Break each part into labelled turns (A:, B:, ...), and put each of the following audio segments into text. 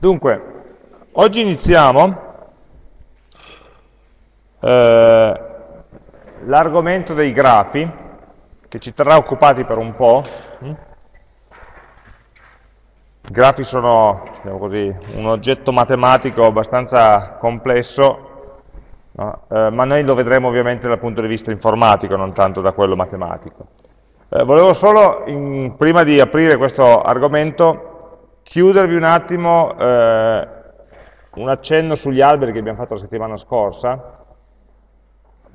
A: Dunque, oggi iniziamo eh, l'argomento dei grafi, che ci terrà occupati per un po'. I grafi sono diciamo così, un oggetto matematico abbastanza complesso, no? eh, ma noi lo vedremo ovviamente dal punto di vista informatico, non tanto da quello matematico. Eh, volevo solo, in, prima di aprire questo argomento, chiudervi un attimo eh, un accenno sugli alberi che abbiamo fatto la settimana scorsa,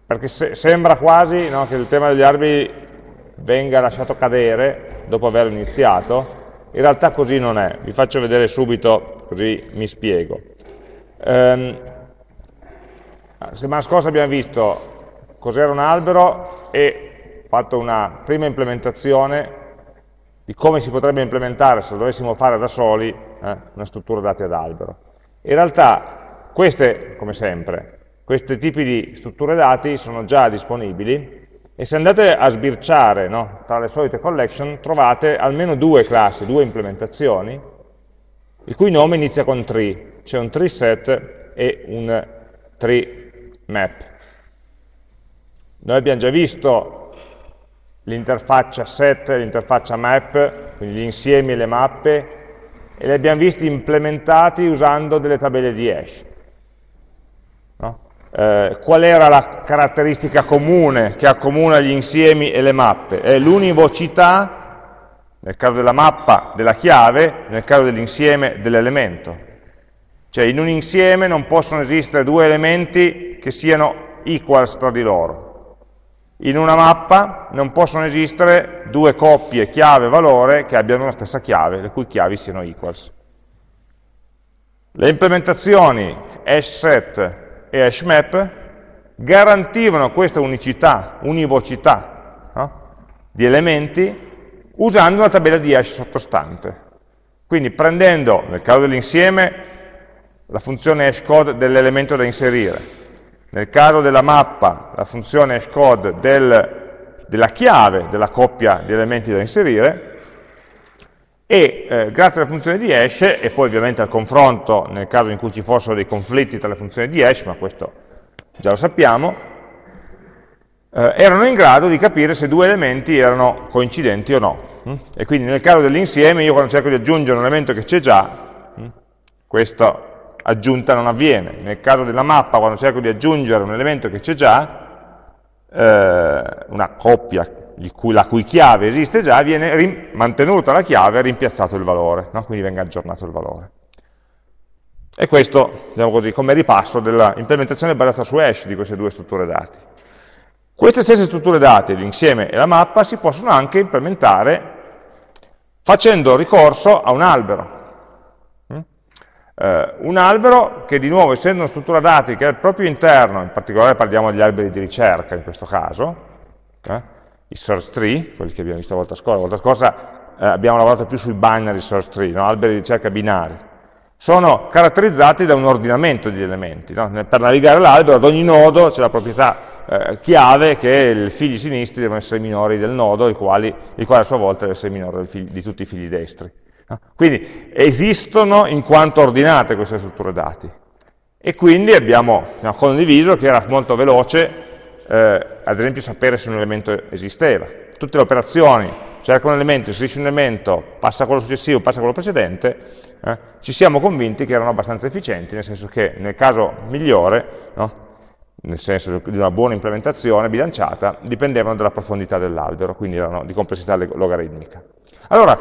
A: perché se, sembra quasi no, che il tema degli alberi venga lasciato cadere dopo aver iniziato, in realtà così non è, vi faccio vedere subito così mi spiego. Ehm, la settimana scorsa abbiamo visto cos'era un albero e fatto una prima implementazione di come si potrebbe implementare se lo dovessimo fare da soli eh, una struttura dati ad albero. In realtà queste, come sempre, questi tipi di strutture dati sono già disponibili e se andate a sbirciare no, tra le solite collection trovate almeno due classi, due implementazioni, il cui nome inizia con tree, c'è un tree set e un tree map. Noi abbiamo già visto l'interfaccia set e l'interfaccia map, quindi gli insiemi e le mappe, e li abbiamo visti implementati usando delle tabelle di hash. No? Eh, qual era la caratteristica comune che accomuna gli insiemi e le mappe? È l'univocità, nel caso della mappa, della chiave, nel caso dell'insieme, dell'elemento. Cioè in un insieme non possono esistere due elementi che siano equals tra di loro in una mappa non possono esistere due coppie chiave-valore che abbiano la stessa chiave, le cui chiavi siano equals. Le implementazioni hashSet e hashMap garantivano questa unicità, univocità no? di elementi usando una tabella di hash sottostante. Quindi prendendo, nel caso dell'insieme, la funzione hashCode dell'elemento da inserire, nel caso della mappa, la funzione hashCode del, della chiave della coppia di elementi da inserire, e eh, grazie alla funzione di hash, e poi ovviamente al confronto nel caso in cui ci fossero dei conflitti tra le funzioni di hash, ma questo già lo sappiamo, eh, erano in grado di capire se due elementi erano coincidenti o no. Mm? E quindi nel caso dell'insieme, io quando cerco di aggiungere un elemento che c'è già, mm, questo aggiunta non avviene. Nel caso della mappa, quando cerco di aggiungere un elemento che c'è già, eh, una coppia cui, la cui chiave esiste già, viene mantenuta la chiave e rimpiazzato il valore, no? quindi venga aggiornato il valore. E questo, diciamo così, come ripasso dell'implementazione basata su hash di queste due strutture dati. Queste stesse strutture dati, l'insieme e la mappa, si possono anche implementare facendo ricorso a un albero. Eh, un albero che di nuovo, essendo una struttura dati che al proprio interno, in particolare parliamo degli alberi di ricerca in questo caso, eh, i search tree, quelli che abbiamo visto la volta scorsa, la volta scorsa eh, abbiamo lavorato più sui binary search tree, no? alberi di ricerca binari, sono caratterizzati da un ordinamento di elementi. No? Per navigare l'albero ad ogni nodo c'è la proprietà eh, chiave che i figli sinistri devono essere minori del nodo, il quale, il quale a sua volta deve essere minore di tutti i figli destri. Quindi esistono in quanto ordinate queste strutture dati. E quindi abbiamo, condiviso che era molto veloce, eh, ad esempio, sapere se un elemento esisteva. Tutte le operazioni, cerca un elemento, inserisce un elemento, passa quello successivo, passa quello precedente, eh, ci siamo convinti che erano abbastanza efficienti, nel senso che nel caso migliore, no, nel senso di una buona implementazione bilanciata, dipendevano dalla profondità dell'albero, quindi erano di complessità logaritmica. Allora,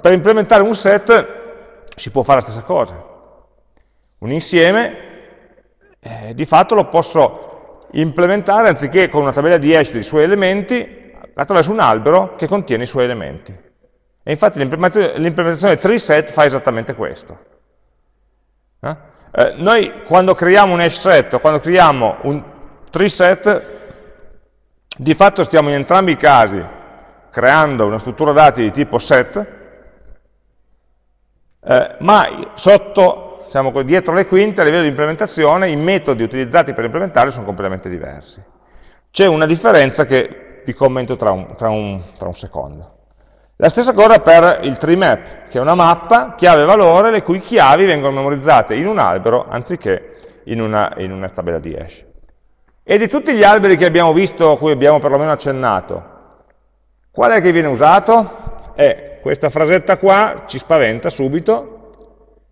A: per implementare un set si può fare la stessa cosa. Un insieme, eh, di fatto lo posso implementare, anziché con una tabella di hash dei suoi elementi, attraverso un albero che contiene i suoi elementi. E infatti l'implementazione treeset fa esattamente questo. Eh? Eh, noi quando creiamo un hash set o quando creiamo un treeset, di fatto stiamo in entrambi i casi creando una struttura dati di tipo set, eh, ma sotto, diciamo, dietro le quinte, a livello di implementazione, i metodi utilizzati per implementare sono completamente diversi. C'è una differenza che vi commento tra un, tra un, tra un secondo. La stessa cosa per il tree map, che è una mappa chiave-valore le cui chiavi vengono memorizzate in un albero anziché in una, in una tabella di hash. E di tutti gli alberi che abbiamo visto, a cui abbiamo perlomeno accennato, qual è che viene usato? Eh, questa frasetta qua ci spaventa subito,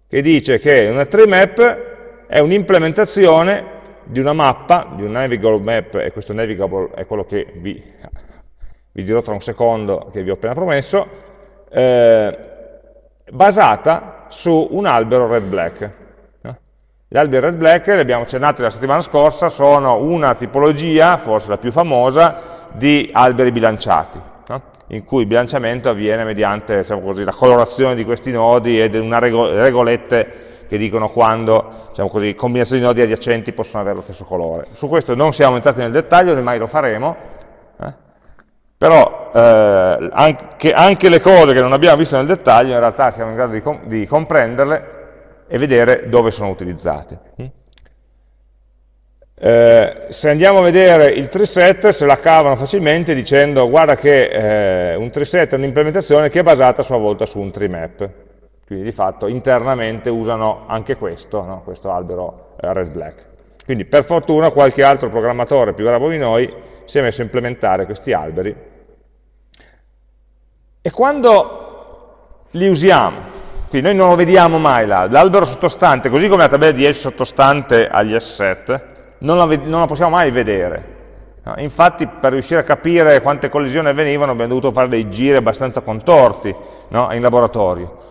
A: che dice che una tree map è un'implementazione di una mappa, di un navigable map, e questo navigable è quello che vi vi dirò tra un secondo che vi ho appena promesso, eh, basata su un albero red-black. Gli alberi red-black, li abbiamo accennati la settimana scorsa, sono una tipologia, forse la più famosa, di alberi bilanciati? In cui il bilanciamento avviene mediante diciamo così, la colorazione di questi nodi e una regolette che dicono quando diciamo così, combinazioni di nodi adiacenti possono avere lo stesso colore. Su questo non siamo entrati nel dettaglio, né mai lo faremo, però eh, anche, anche, le cose che non abbiamo visto nel dettaglio in realtà siamo in grado di, com di comprenderle e vedere dove sono utilizzate. Eh, se andiamo a vedere il treeset se la cavano facilmente dicendo guarda che eh, un treeset è un'implementazione che è basata a sua volta su un tree map quindi di fatto internamente usano anche questo, no? questo albero eh, red-black quindi per fortuna qualche altro programmatore più bravo di noi si è messo a implementare questi alberi. E quando li usiamo, quindi noi non lo vediamo mai l'albero sottostante, così come la tabella di hash sottostante agli asset, non la, non la possiamo mai vedere. Infatti per riuscire a capire quante collisioni avvenivano abbiamo dovuto fare dei giri abbastanza contorti no? in laboratorio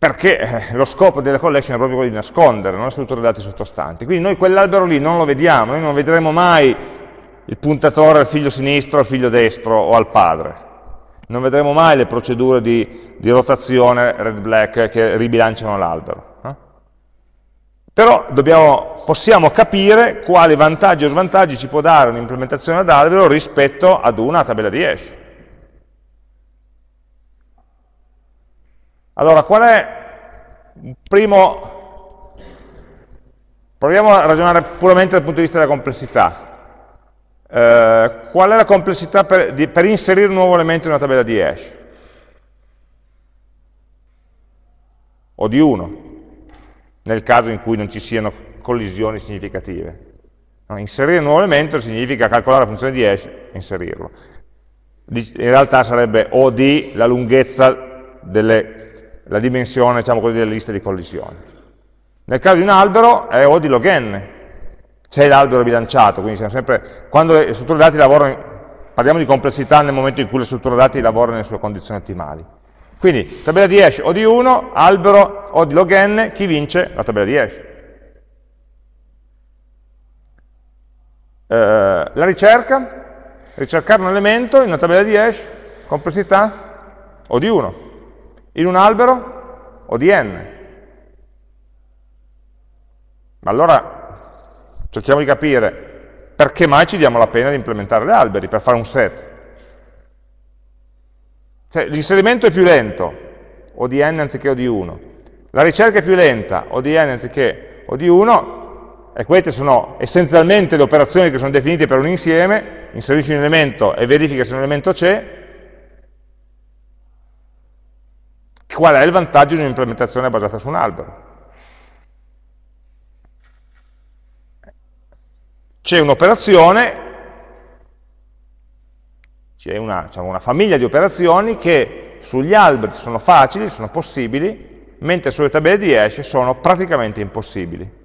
A: perché eh, lo scopo delle collection è proprio quello di nascondere, non le strutture dati sottostanti. Quindi noi quell'albero lì non lo vediamo, noi non vedremo mai il puntatore al figlio sinistro, al figlio destro o al padre. Non vedremo mai le procedure di, di rotazione red-black che ribilanciano l'albero. Però dobbiamo, possiamo capire quali vantaggi o svantaggi ci può dare un'implementazione ad albero rispetto ad una tabella di hash. Allora, qual è il primo... Proviamo a ragionare puramente dal punto di vista della complessità. Eh, qual è la complessità per, di, per, inserire un nuovo elemento in una tabella di hash? O di 1, nel caso in cui non ci siano collisioni significative. No, inserire un nuovo elemento significa calcolare la funzione di hash e inserirlo. In realtà sarebbe O di la lunghezza, delle, la dimensione diciamo così, delle liste di collisioni. Nel caso di un albero è O di log n, c'è l'albero bilanciato, quindi sempre, quando le strutture dati lavorano, parliamo di complessità nel momento in cui le strutture dati lavorano nelle sue condizioni ottimali. Quindi tabella di hash o di 1, albero o di log n, chi vince? La tabella di hash. Eh, la ricerca, ricercare un elemento in una tabella di hash, complessità o di 1, in un albero o di n. Ma allora cerchiamo di capire perché mai ci diamo la pena di implementare gli alberi per fare un set. Cioè, l'inserimento è più lento, o di n anziché o di 1. La ricerca è più lenta, o di n anziché o di 1, e queste sono essenzialmente le operazioni che sono definite per un insieme, inserisci un elemento e verifica se un elemento c'è, qual è il vantaggio di un'implementazione basata su un albero? c'è un'operazione, c'è una, diciamo, una, famiglia di operazioni che sugli alberi sono facili, sono possibili, mentre sulle tabelle di hash sono praticamente impossibili.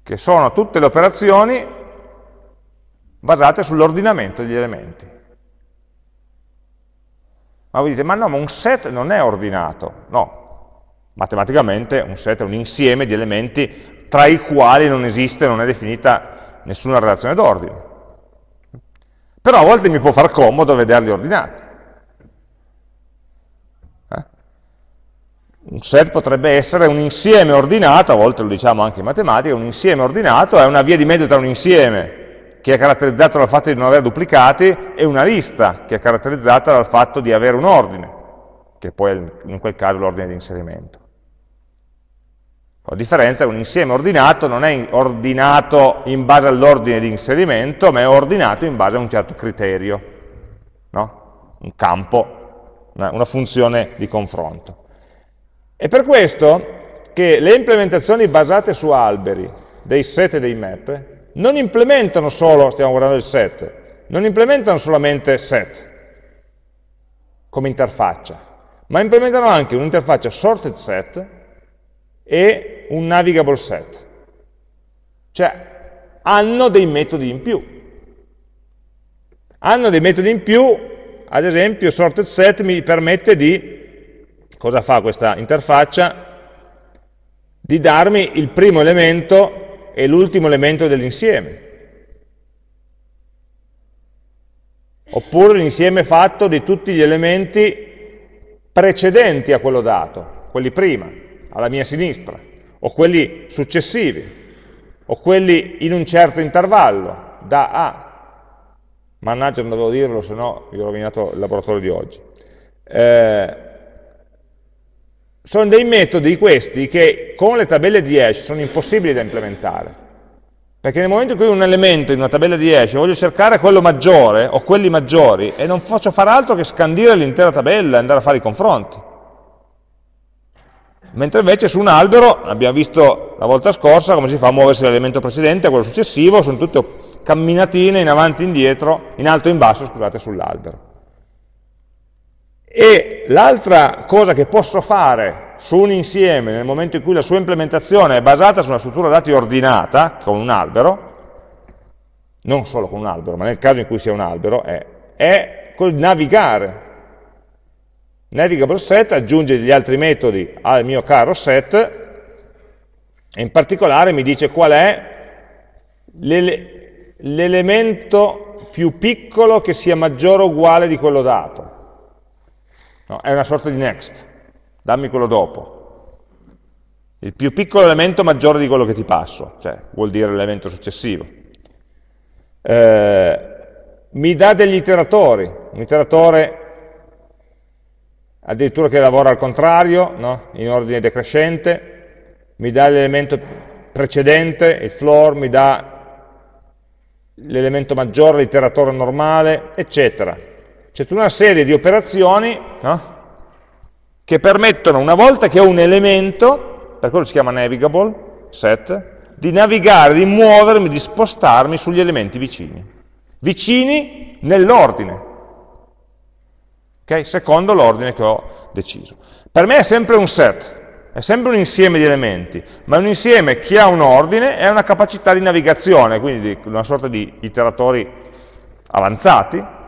A: Che sono tutte le operazioni basate sull'ordinamento degli elementi. Ma voi dite, ma no, ma un set non è ordinato. No, matematicamente un set è un insieme di elementi tra i quali non esiste, non è definita nessuna relazione d'ordine. Però a volte mi può far comodo vederli ordinati. Eh? Un set potrebbe essere un insieme ordinato, a volte lo diciamo anche in matematica, un insieme ordinato è una via di mezzo tra un insieme che è caratterizzato dal fatto di non avere duplicati e una lista che è caratterizzata dal fatto di avere un ordine, che poi è in quel caso l'ordine di inserimento. La differenza è che un insieme ordinato non è ordinato in base all'ordine di inserimento, ma è ordinato in base a un certo criterio. No? un campo, una funzione di confronto. È per questo che le implementazioni basate su alberi, dei set e dei map, non implementano solo, stiamo guardando il set, non implementano solamente set come interfaccia, ma implementano anche un'interfaccia sorted set e un navigable set. Cioè, hanno dei metodi in più. Hanno dei metodi in più, ad esempio sorted set mi permette di, cosa fa questa interfaccia? Di darmi il primo elemento e l'ultimo elemento dell'insieme. Oppure l'insieme fatto di tutti gli elementi precedenti a quello dato, quelli prima, alla mia sinistra, o quelli successivi, o quelli in un certo intervallo, da A. Mannaggia, non dovevo dirlo, se no vi ho rovinato il laboratorio di oggi. Eh, sono dei metodi questi che con le tabelle di hash sono impossibili da implementare. Perché nel momento in cui un elemento in una tabella di hash voglio cercare quello maggiore o quelli maggiori e non faccio fare altro che scandire l'intera tabella e andare a fare i confronti. Mentre invece su un albero, abbiamo visto la volta scorsa come si fa a muoversi dall'elemento precedente a quello successivo, sono tutte camminatine in avanti e indietro, in alto e in basso, scusate, sull'albero. E l'altra cosa che posso fare su un insieme nel momento in cui la sua implementazione è basata su una struttura dati ordinata, con un albero, non solo con un albero, ma nel caso in cui sia un albero, è, è navigare. Navigable set aggiunge gli altri metodi al mio caro set e in particolare mi dice qual è l'elemento più piccolo che sia maggiore o uguale di quello dato. No, è una sorta di next, dammi quello dopo. Il più piccolo elemento maggiore di quello che ti passo, cioè vuol dire l'elemento successivo. Eh, mi dà degli iteratori, un iteratore addirittura che lavora al contrario, no? in ordine decrescente, mi dà l'elemento precedente, il floor, mi dà l'elemento maggiore, l'iteratore normale, eccetera c'è tutta una serie di operazioni no? che permettono, una volta che ho un elemento, per quello si chiama navigable, set, di navigare, di muovermi, di spostarmi sugli elementi vicini. Vicini nell'ordine, okay? secondo l'ordine che ho deciso. Per me è sempre un set, è sempre un insieme di elementi, ma un insieme che ha un ordine e una capacità di navigazione, quindi una sorta di iteratori avanzati,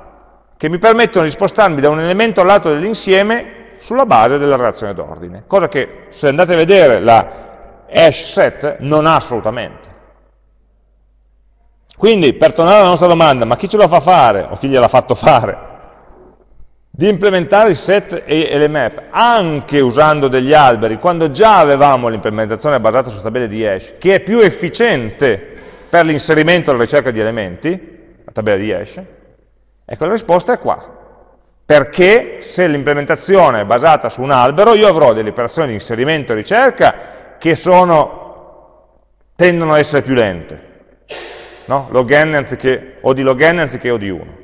A: che mi permettono di spostarmi da un elemento all'altro dell'insieme sulla base della relazione d'ordine, cosa che se andate a vedere la hash set non ha assolutamente. Quindi, per tornare alla nostra domanda, ma chi ce lo fa fare, o chi gliel'ha fatto fare, di implementare il set e le map anche usando degli alberi, quando già avevamo l'implementazione basata su tabelle di hash, che è più efficiente per l'inserimento e la ricerca di elementi, la tabella di hash, Ecco, la risposta è qua. Perché se l'implementazione è basata su un albero, io avrò delle operazioni di inserimento e ricerca che sono, tendono ad essere più lente. No? Log n anziché, o di log n anziché o di 1.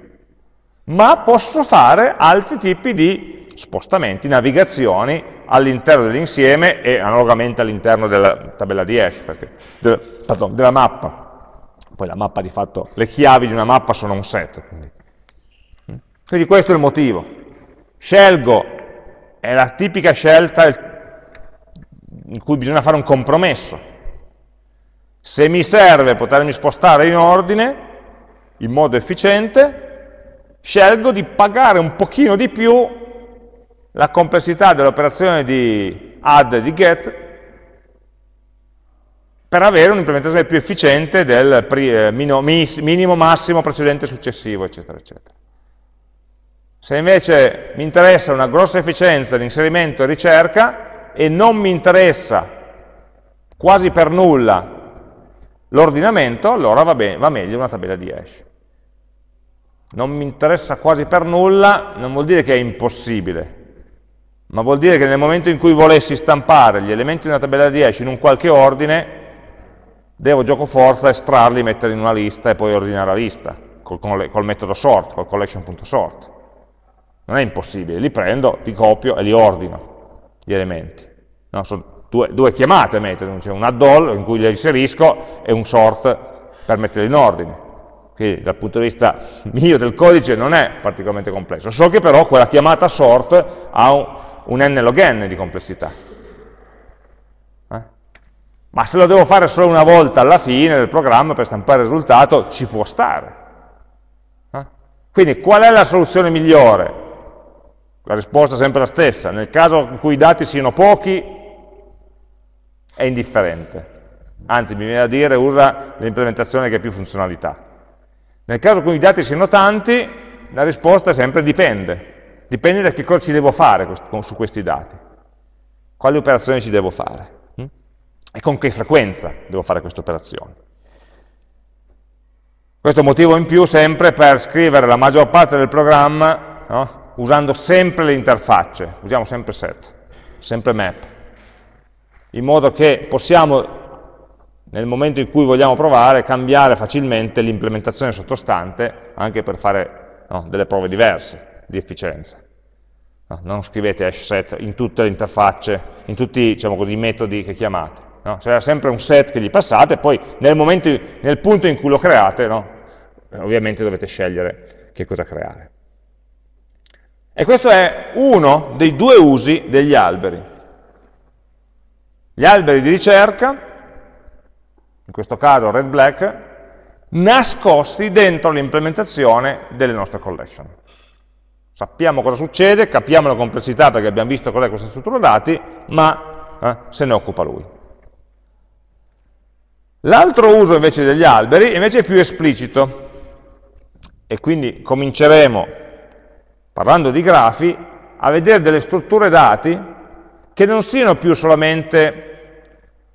A: Ma posso fare altri tipi di spostamenti, navigazioni all'interno dell'insieme e analogamente all'interno della tabella di hash, perché, de, pardon, della mappa. Poi la mappa di fatto, le chiavi di una mappa sono un set, quindi quindi questo è il motivo. Scelgo, è la tipica scelta in cui bisogna fare un compromesso. Se mi serve potermi spostare in ordine, in modo efficiente, scelgo di pagare un pochino di più la complessità dell'operazione di add e di get per avere un'implementazione più efficiente del eh, minimo, massimo, precedente, successivo, eccetera, eccetera. Se invece mi interessa una grossa efficienza di inserimento e ricerca e non mi interessa quasi per nulla l'ordinamento, allora va, va meglio una tabella di hash. Non mi interessa quasi per nulla, non vuol dire che è impossibile, ma vuol dire che nel momento in cui volessi stampare gli elementi di una tabella di hash in un qualche ordine, devo gioco forza estrarli, metterli in una lista e poi ordinare la lista, col, col metodo sort, col collection.sort Non è impossibile, li prendo, li copio e li ordino, gli elementi. No, sono due, due, chiamate a mettere, c'è un add all in cui li inserisco e un sort per metterli in ordine. Quindi dal punto di vista mio del codice non è particolarmente complesso, so che però quella chiamata sort ha un, n log n di complessità. Eh? Ma se lo devo fare solo una volta alla fine del programma per stampare il risultato, ci può stare. Eh? Quindi qual è la soluzione migliore? La risposta è sempre la stessa. Nel caso in cui i dati siano pochi, è indifferente. Anzi, mi viene da dire, usa l'implementazione che ha più funzionalità. Nel caso in cui i dati siano tanti, la risposta sempre dipende. Dipende da che cosa ci devo fare su questi dati. Quali operazioni ci devo fare. Hm? E con che frequenza devo fare queste operazioni. Questo è un motivo in più sempre per scrivere la maggior parte del programma no? usando sempre le interfacce, usiamo sempre set, sempre map, in modo che possiamo nel momento in cui vogliamo provare, cambiare facilmente l'implementazione sottostante anche per fare no, delle prove diverse di efficienza. No, non scrivete hash set in tutte le interfacce, in tutti diciamo così, i metodi che chiamate. No? C'è sempre un set che gli passate, poi nel, momento, nel punto in cui lo create, ovviamente dovete scegliere che cosa creare. E questo è uno dei due usi degli alberi. Gli alberi di ricerca in questo caso red-black, nascosti dentro l'implementazione delle nostre collection. Sappiamo cosa succede, capiamo la complessità perché abbiamo visto qual è questa struttura dati, ma eh, se ne occupa lui. L'altro uso invece degli alberi invece è più esplicito, e quindi cominceremo, parlando di grafi, a vedere delle strutture dati che non siano più solamente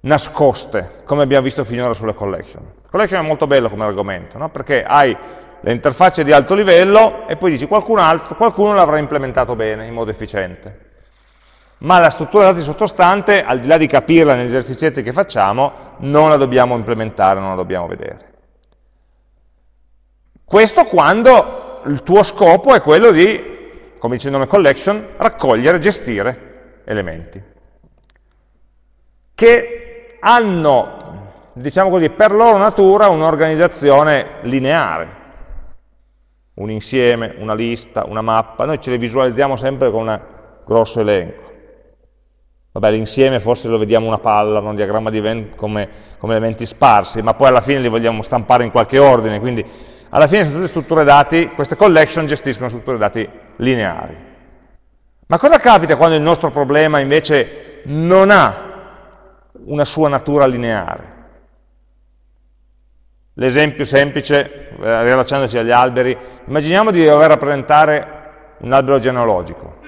A: nascoste, come abbiamo visto finora sulle collection. Collection è molto bello come argomento, no? perché hai le interfacce di alto livello e poi dici qualcun altro, qualcuno l'avrà implementato bene, in modo efficiente. Ma la struttura dati sottostante, al di là di capirla negli esercizi che facciamo, non la dobbiamo implementare, non la dobbiamo vedere. Questo quando il tuo scopo è quello di, come dice il nome collection, raccogliere, gestire elementi. Che hanno, diciamo così, per loro natura un'organizzazione lineare, un insieme, una lista, una mappa, noi ce le visualizziamo sempre con un grosso elenco. Vabbè, l'insieme forse lo vediamo una palla, un diagramma di event come, come, elementi sparsi, ma poi alla fine li vogliamo stampare in qualche ordine, quindi alla fine sono tutte strutture dati, queste collection gestiscono strutture dati lineari. Ma cosa capita quando il nostro problema invece non ha una sua natura lineare. L'esempio semplice, eh, rilacciandosi agli alberi, immaginiamo di dover rappresentare un albero genealogico,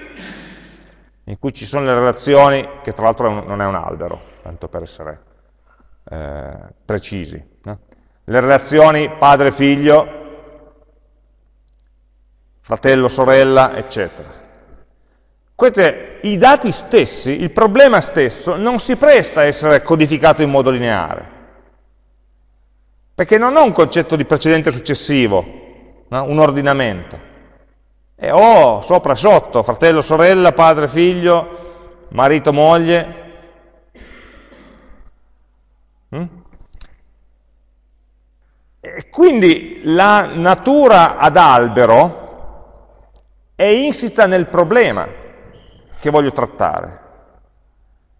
A: in cui ci sono le relazioni, che tra l'altro non è un albero, tanto per essere eh, precisi. No? Le relazioni padre-figlio, fratello-sorella, eccetera. Questi, I dati stessi, il problema stesso, non si presta a essere codificato in modo lineare, perché non ho un concetto di precedente successivo, no? un ordinamento. E ho sopra e sotto, fratello, sorella, padre, figlio, marito, moglie. Mm? E quindi la natura ad albero è insita nel problema che voglio trattare.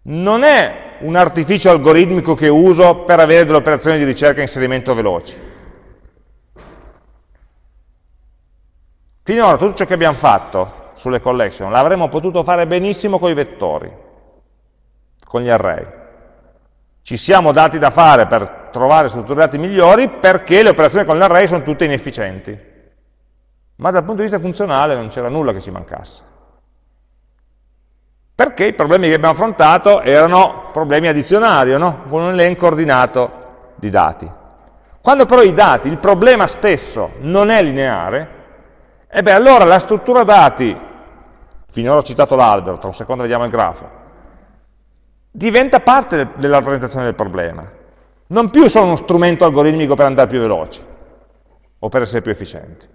A: Non è un artificio algoritmico che uso per avere delle operazioni di ricerca e inserimento veloci. Finora tutto ciò che abbiamo fatto sulle collection l'avremmo potuto fare benissimo con i vettori, con gli array. Ci siamo dati da fare per trovare strutture dati migliori perché le operazioni con l'array sono tutte inefficienti. Ma dal punto di vista funzionale non c'era nulla che ci mancasse perché i problemi che abbiamo affrontato erano problemi addizionali, no? con un elenco ordinato di dati. Quando però i dati, il problema stesso non è lineare, e beh, allora la struttura dati, finora ho citato l'albero, tra un secondo vediamo il grafo, diventa parte della rappresentazione del problema, non più solo uno strumento algoritmico per andare più veloci o per essere più efficienti.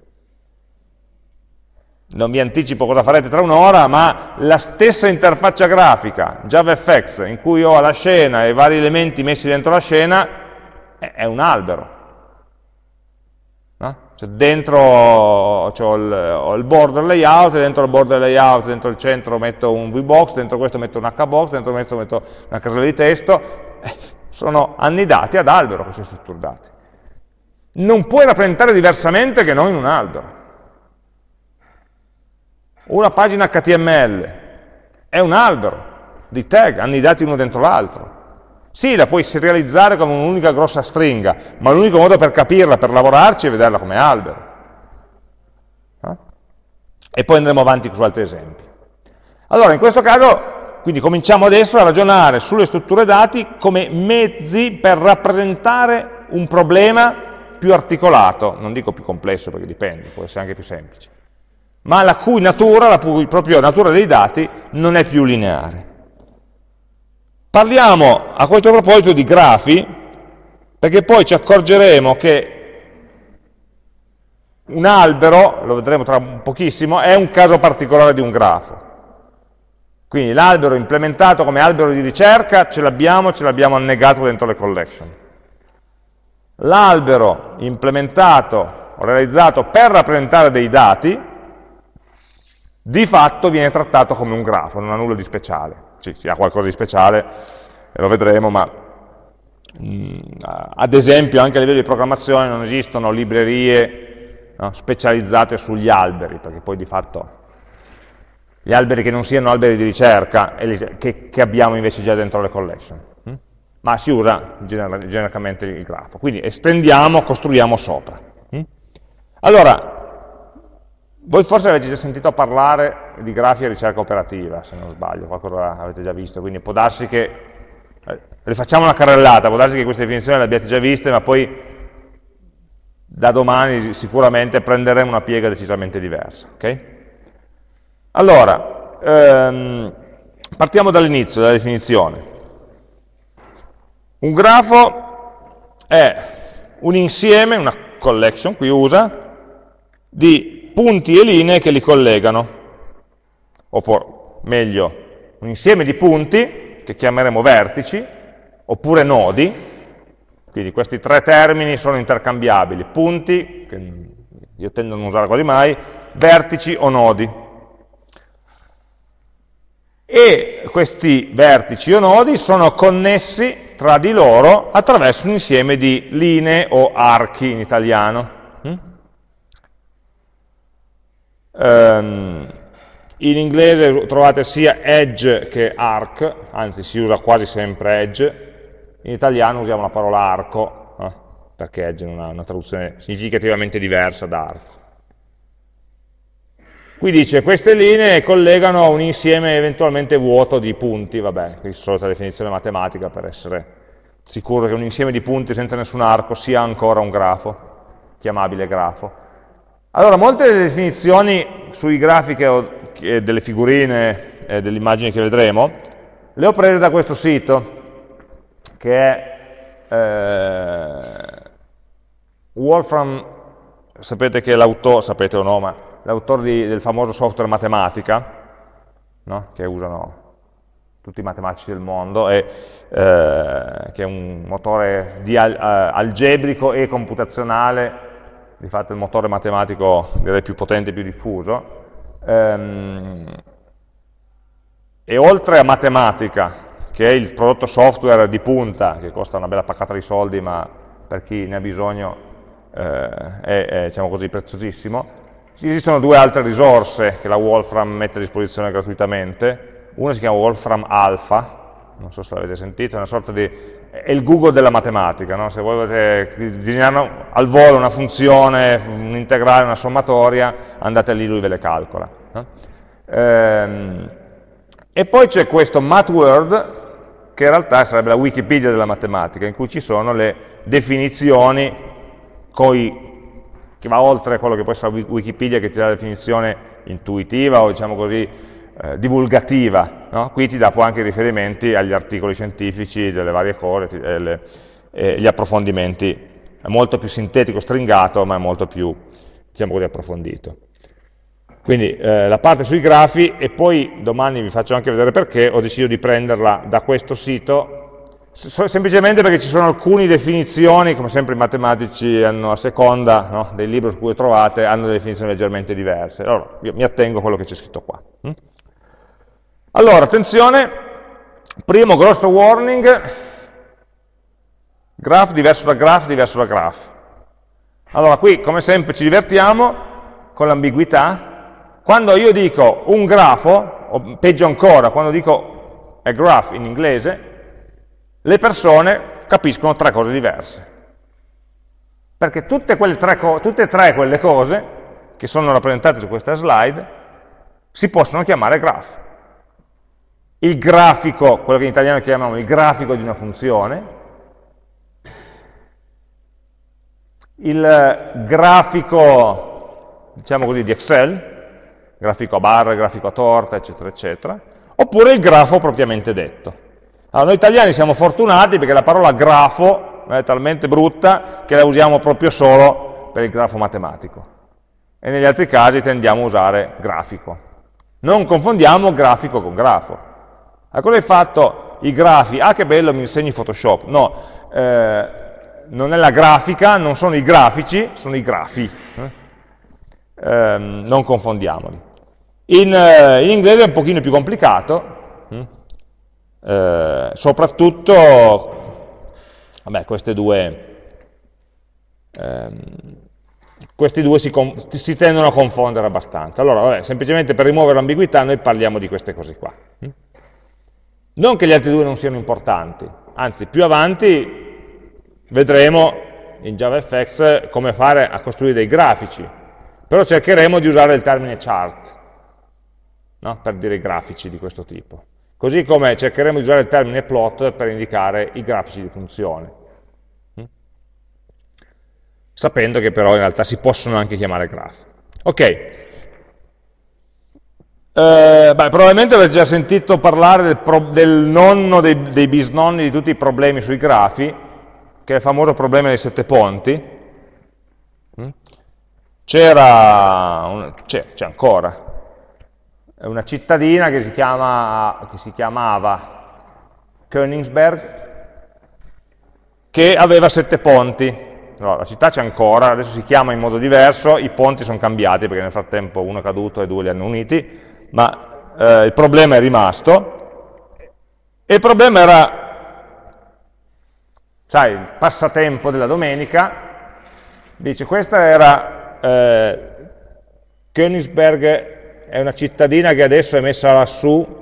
A: Non vi anticipo cosa farete tra un'ora, ma la stessa interfaccia grafica, JavaFX, in cui ho la scena e i vari elementi messi dentro la scena, è un albero. No? Cioè dentro ho il, ho il, border layout, dentro il border layout, dentro il centro metto un VBox, dentro questo metto un HBox, dentro questo metto una casella di testo, eh, sono annidati ad albero queste strutture dati. Non puoi rappresentare diversamente che non in un albero. Una pagina HTML è un albero di tag annidati uno dentro l'altro. Sì, la puoi serializzare come un'unica grossa stringa, ma l'unico modo per capirla, per lavorarci, è vederla come albero. Eh? E poi andremo avanti su altri esempi. Allora, in questo caso, quindi cominciamo adesso a ragionare sulle strutture dati come mezzi per rappresentare un problema più articolato, non dico più complesso perché dipende, può essere anche più semplice, ma la cui natura, la cui proprio natura dei dati non è più lineare. Parliamo a questo proposito di grafi, perché poi ci accorgeremo che un albero, lo vedremo tra pochissimo, è un caso particolare di un grafo. Quindi l'albero implementato come albero di ricerca ce l'abbiamo, ce l'abbiamo annegato dentro le collection. L'albero implementato o realizzato per rappresentare dei dati, di fatto viene trattato come un grafo, non ha nulla di speciale sì, sì, ha qualcosa di speciale, lo vedremo, ma mh, mm, ad esempio anche a livello di programmazione non esistono librerie no, specializzate sugli alberi, perché poi di fatto gli alberi che non siano alberi di ricerca, che, che abbiamo invece già dentro le collection, hm? ma si usa genericamente il grafo. Quindi estendiamo, costruiamo sopra. Hm? Allora, voi forse avete già sentito parlare di grafi e ricerca operativa, se non sbaglio, qualcosa avete già visto, quindi può darsi che, eh, rifacciamo una carrellata, può darsi che queste definizioni le abbiate già viste, ma poi da domani sicuramente prenderemo una piega decisamente diversa. Okay? Allora, ehm, partiamo dall'inizio, dalla definizione. Un grafo è un insieme, una collection, qui usa, di punti e linee che li collegano, o meglio, un insieme di punti che chiameremo vertici, oppure nodi, quindi questi tre termini sono intercambiabili, punti, che io tendo a non usare quasi mai, vertici o nodi. E questi vertici o nodi sono connessi tra di loro attraverso un insieme di linee o archi in italiano. Um, in inglese trovate sia edge che arc, anzi si usa quasi sempre edge, in italiano usiamo la parola arco, eh, perché edge non ha una traduzione significativamente diversa da arco. Qui dice, queste linee collegano un insieme eventualmente vuoto di punti, vabbè, qui solita definizione matematica per essere sicuro che un insieme di punti senza nessun arco sia ancora un grafo, chiamabile grafo. Allora, molte delle definizioni sui grafiche delle figurine e delle immagini che vedremo, le ho prese da questo sito, che è eh, Wolfram, sapete che l'autore, sapete o no, ma l'autore del famoso software matematica, no? che usano tutti i matematici del mondo, e, eh, che è un motore al, uh, algebrico e computazionale di fatto il motore matematico direi più potente e più diffuso, ehm, e oltre a matematica, che è il prodotto software di punta, che costa una bella paccata di soldi, ma per chi ne ha bisogno eh, è, è diciamo così, preziosissimo, esistono due altre risorse che la Wolfram mette a disposizione gratuitamente, una si chiama Wolfram Alpha, non so se l'avete sentito, è una sorta di è il Google della matematica, no? se volete disegnare al volo una funzione, un integrale, una sommatoria, andate lì, lui ve le calcola. No? Ehm, e poi c'è questo MathWord, che in realtà sarebbe la Wikipedia della matematica, in cui ci sono le definizioni coi, che va oltre quello che può essere Wikipedia che ti dà la definizione intuitiva o diciamo così eh, divulgativa, no? qui ti dà poi anche riferimenti agli articoli scientifici delle varie cose, e, le, e gli approfondimenti, è molto più sintetico, stringato, ma è molto più, diciamo così, approfondito. Quindi eh, la parte sui grafi e poi domani vi faccio anche vedere perché ho deciso di prenderla da questo sito semplicemente perché ci sono alcune definizioni, come sempre i matematici hanno a seconda no, dei libri su cui trovate, hanno delle definizioni leggermente diverse. Allora, io mi attengo a quello che c'è scritto qua. Allora, attenzione, primo grosso warning, graph diverso da graph diverso da graph. Allora, qui come sempre ci divertiamo con l'ambiguità. Quando io dico un grafo, o peggio ancora, quando dico a graph in inglese, le persone capiscono tre cose diverse. Perché tutte, tre, tutte e tre quelle cose che sono rappresentate su questa slide si possono chiamare graph. Il grafico, quello che in italiano chiamiamo il grafico di una funzione, il grafico, diciamo così, di Excel, grafico a barre, grafico a torta, eccetera, eccetera, oppure il grafo propriamente detto. Allora, noi italiani siamo fortunati perché la parola grafo è talmente brutta che la usiamo proprio solo per il grafo matematico. E negli altri casi tendiamo a usare grafico. Non confondiamo grafico con grafo. A cosa hai fatto i grafi? Ah, che bello, mi insegni Photoshop. No, eh, non è la grafica, non sono i grafici, sono i grafi. Eh? Eh, non confondiamoli. In, eh, in, inglese è un pochino più complicato. Hm? eh, soprattutto vabbè, queste due, ehm, questi due si, si, tendono a confondere abbastanza. Allora, vabbè, semplicemente per rimuovere l'ambiguità noi parliamo di queste cose qua. Non che gli altri due non siano importanti, anzi, più avanti vedremo in JavaFX come fare a costruire dei grafici, però cercheremo di usare il termine chart no? per dire grafici di questo tipo. Così come cercheremo di usare il termine plot per indicare i grafici di funzione. Mm? Sapendo che però in realtà si possono anche chiamare graph. Ok. Eh, beh, probabilmente avete già sentito parlare del, del nonno dei, dei, bisnonni di tutti i problemi sui grafi, che è il famoso problema dei sette ponti. Mm? C'era, c'è ancora, una cittadina che si, chiama, che si chiamava Königsberg, che aveva sette ponti. No, la città c'è ancora, adesso si chiama in modo diverso, i ponti sono cambiati perché nel frattempo uno è caduto e due li hanno uniti, ma eh, il problema è rimasto. E il problema era, sai, il passatempo della domenica, dice, questa era eh, Königsberg è una cittadina che adesso è messa lassù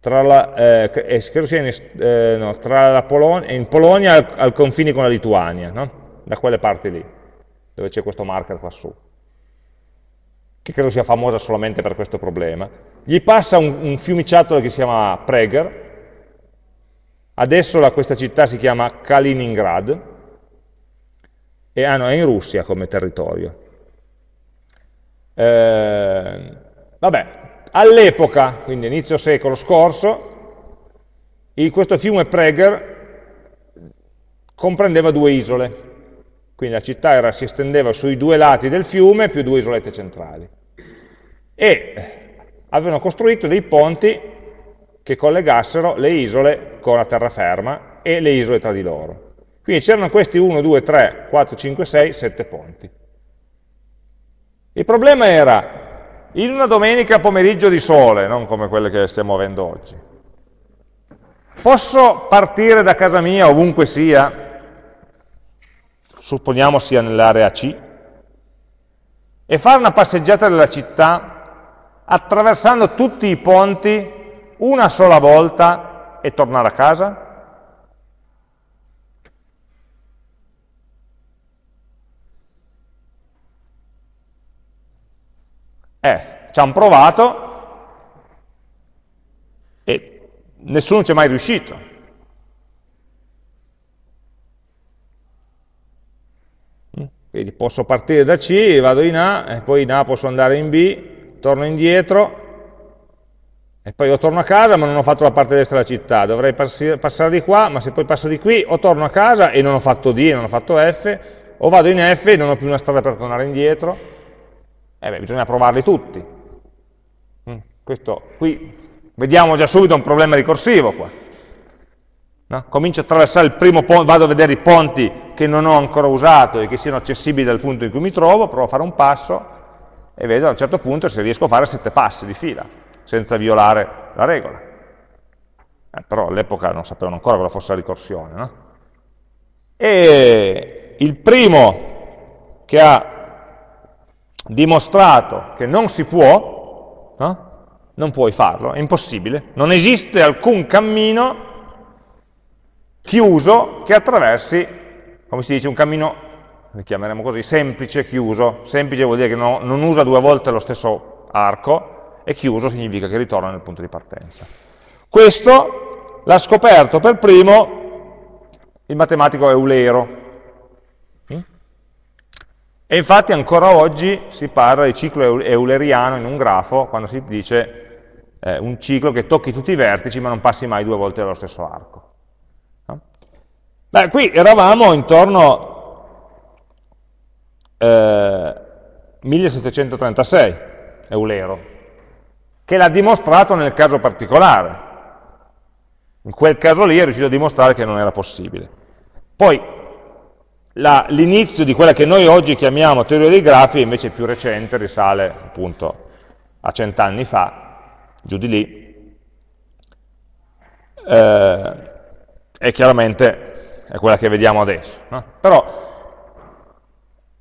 A: tra la, eh, eh in, eh, no, tra la Polonia, in Polonia al, al confine con la Lituania, no? da quelle parti lì, dove c'è questo marker qua su, che credo sia famosa solamente per questo problema. Gli passa un, un fiumiciattolo che si chiama Prager, adesso la, questa città si chiama Kaliningrad, e ah, no, è in Russia come territorio. Eh, vabbè, all'epoca, quindi inizio secolo scorso, in questo fiume Prager comprendeva due isole, quindi la città era, si estendeva sui due lati del fiume più due isolette centrali. E avevano costruito dei ponti che collegassero le isole con la terraferma e le isole tra di loro. Quindi c'erano questi 1, 2, 3, 4, 5, 6, 7 ponti. Il problema era, in una domenica pomeriggio di sole, non come quelle che stiamo avendo oggi, posso partire da casa mia, ovunque sia, supponiamo sia nell'area C, e fare una passeggiata della città attraversando tutti i ponti una sola volta e tornare a casa? Eh, ci hanno provato e nessuno ci è mai riuscito. Mm? Quindi posso partire da C, vado in A, e poi in A posso andare in B, torno indietro, e poi o torno a casa ma non ho fatto la parte destra della città, dovrei passare di qua, ma se poi passo di qui o torno a casa e non ho fatto D e non ho fatto F, o vado in F e non ho più una strada per tornare indietro, Eh beh, bisogna provarli tutti. Mm, questo, qui vediamo già subito un problema ricorsivo qua. No? Comincio a attraversare il primo ponte, vado a vedere i ponti che non ho ancora usato e che siano accessibili dal punto in cui mi trovo, provo a fare un passo e vedo a un certo punto se riesco a fare sette passi di fila, senza violare la regola. Eh, però all'epoca non sapevano ancora cosa fosse la ricorsione. No? E il primo che ha dimostrato che non si può, no? non puoi farlo, è impossibile, non esiste alcun cammino chiuso che attraversi, come si dice, un cammino, lo chiameremo così, semplice, chiuso, semplice vuol dire che no, non usa due volte lo stesso arco, e chiuso significa che ritorna nel punto di partenza. Questo l'ha scoperto per primo il matematico Eulero, e infatti ancora oggi si parla di ciclo euleriano in un grafo quando si dice eh, un ciclo che tocchi tutti i vertici ma non passi mai due volte dallo stesso arco. No? Beh, qui eravamo intorno eh, 1736, Eulero, che l'ha dimostrato nel caso particolare. In quel caso lì è riuscito a dimostrare che non era possibile. Poi l'inizio di quella che noi oggi chiamiamo teoria dei grafi invece più recente, risale appunto a cent'anni fa, giù di lì, eh, e chiaramente è quella che vediamo adesso. No? Però,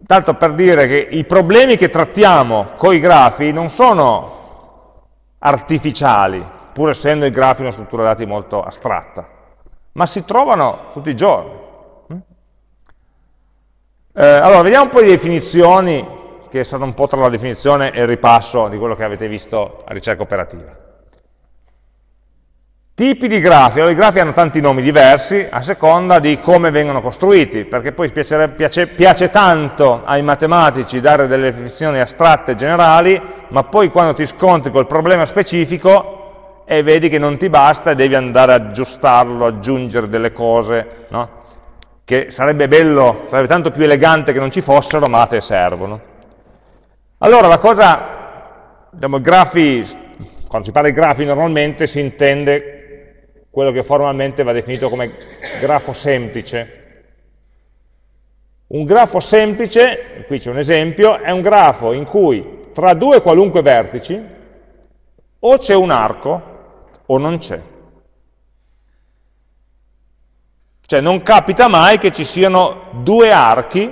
A: tanto per dire che i problemi che trattiamo con i grafi non sono artificiali, pur essendo i grafi una struttura dati molto astratta, ma si trovano tutti i giorni. Eh, allora, vediamo un po' di definizioni, che sono un po' tra la definizione e il ripasso di quello che avete visto a ricerca operativa. Tipi di grafi, allora i grafi hanno tanti nomi diversi a seconda di come vengono costruiti, perché poi piace, piace, tanto ai matematici dare delle definizioni astratte e generali, ma poi quando ti scontri col problema specifico e vedi che non ti basta e devi andare ad aggiustarlo, aggiungere delle cose, no? che sarebbe bello, sarebbe tanto più elegante che non ci fossero, ma a te servono. Allora la cosa, diciamo, grafi, quando si parla di grafi normalmente si intende quello che formalmente va definito come grafo semplice. Un grafo semplice, qui c'è un esempio, è un grafo in cui tra due qualunque vertici o c'è un arco o non c'è. Cioè non capita mai che ci siano due archi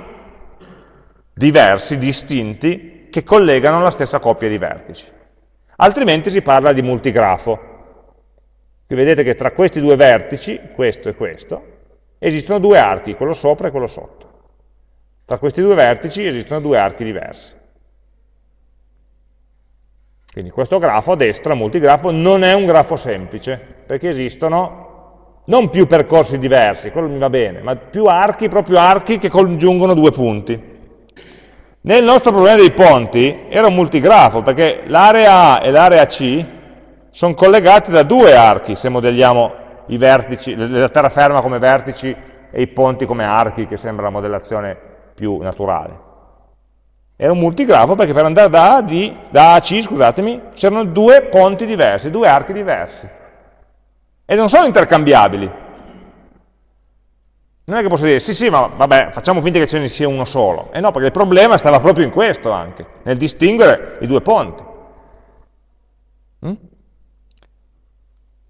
A: diversi, distinti, che collegano la stessa coppia di vertici. Altrimenti si parla di multigrafo. Qui vedete che tra questi due vertici, questo e questo, esistono due archi, quello sopra e quello sotto. Tra questi due vertici esistono due archi diversi. Quindi questo grafo a destra, multigrafo, non è un grafo semplice, perché esistono non più percorsi diversi, quello mi va bene, ma più archi, proprio archi che congiungono due punti. Nel nostro problema dei ponti era un multigrafo, perché l'area A e l'area C sono collegate da due archi, se modelliamo vertici, la terraferma come vertici e i ponti come archi, che sembra la modellazione più naturale. Era un multigrafo perché per andare da A, D, da A C, c'erano due ponti diversi, due archi diversi e non sono intercambiabili. Non è che posso dire, sì sì, ma vabbè, facciamo finta che ce ne sia uno solo. E no, perché il problema stava proprio in questo anche, nel distinguere i due ponti.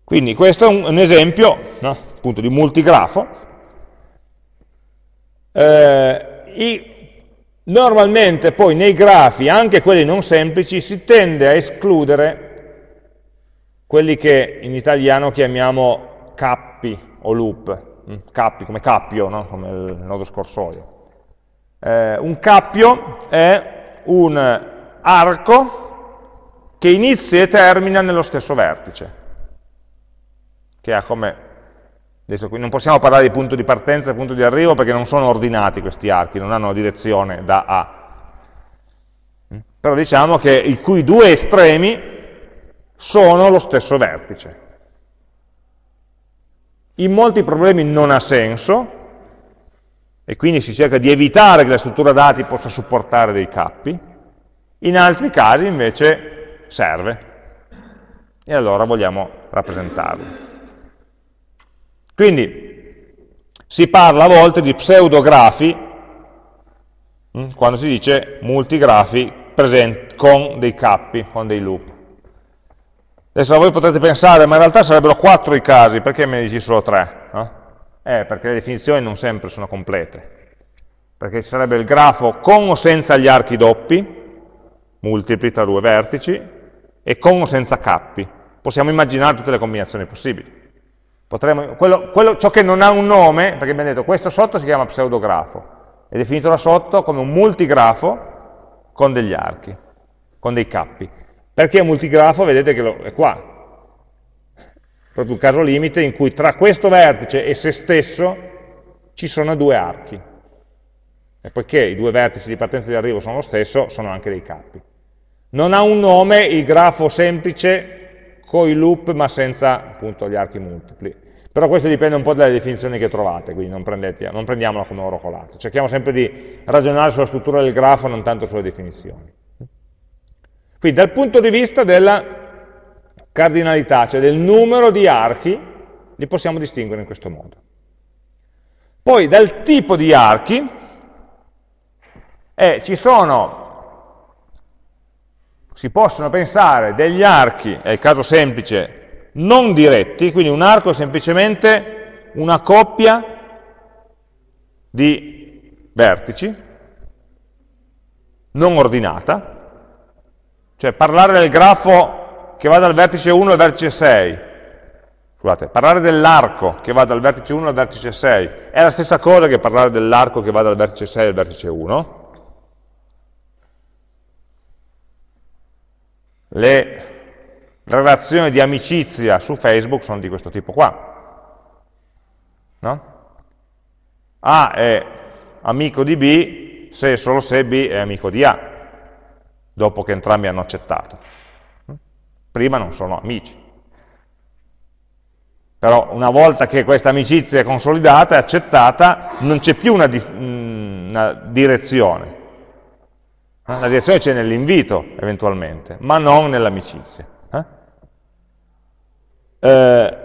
A: Quindi questo è un, un esempio no, appunto di multigrafo. Eh, i, normalmente poi nei grafi, anche quelli non semplici, si tende a escludere quelli che in italiano chiamiamo cappi o loop, mm, cappi come cappio, no? come il nodo scorsoio. Eh, un cappio è un arco che inizia e termina nello stesso vertice, che ha come, adesso qui non possiamo parlare di punto di partenza e punto di arrivo perché non sono ordinati questi archi, non hanno direzione da A. Mm? Però diciamo che i cui due estremi sono lo stesso vertice. In molti problemi non ha senso, e quindi si cerca di evitare che la struttura dati possa supportare dei cappi, In altri casi invece serve, e allora vogliamo rappresentarlo. Quindi si parla a volte di pseudografi hm, quando si dice multigrafi con dei cappi, con dei loop. Adesso voi potrete pensare, ma in realtà sarebbero quattro i casi, perché me ne dici solo tre? No? Eh, perché le definizioni non sempre sono complete. Perché ci sarebbe il grafo con o senza gli archi doppi, multipli tra due vertici, e con o senza cappi. Possiamo immaginare tutte le combinazioni possibili. Potremmo, quello, quello, ciò che non ha un nome, perché abbiamo detto questo sotto si chiama pseudografo, è definito da sotto come un multigrafo con degli archi, con dei cappi. Perché un multigrafo? Vedete che lo, è qua. Proprio un caso limite in cui tra questo vertice e se stesso ci sono due archi. E poiché i due vertici di partenza e di arrivo sono lo stesso, sono anche dei capi. Non ha un nome il grafo semplice con i loop ma senza appunto gli archi multipli. Però questo dipende un po' dalle definizioni che trovate, quindi non, non prendiamola come oro colato. Cerchiamo sempre di ragionare sulla struttura del grafo, non tanto sulle definizioni. Quindi dal punto di vista della cardinalità, cioè del numero di archi, li possiamo distinguere in questo modo. Poi dal tipo di archi, eh, ci sono, si possono pensare degli archi, è il caso semplice, non diretti, quindi un arco è semplicemente una coppia di vertici, non ordinata, cioè parlare del grafo che va dal vertice 1 al vertice 6, scusate, parlare dell'arco che va dal vertice 1 al vertice 6 è la stessa cosa che parlare dell'arco che va dal vertice 6 al vertice 1. Le relazioni di amicizia su Facebook sono di questo tipo qua. No? A è amico di B se e solo se B è amico di A dopo che entrambi hanno accettato. Prima non sono amici. Però una volta che questa amicizia è consolidata, è accettata, non c'è più una, una, direzione. La direzione c'è nell'invito, eventualmente, ma non nell'amicizia. Eh? Eh,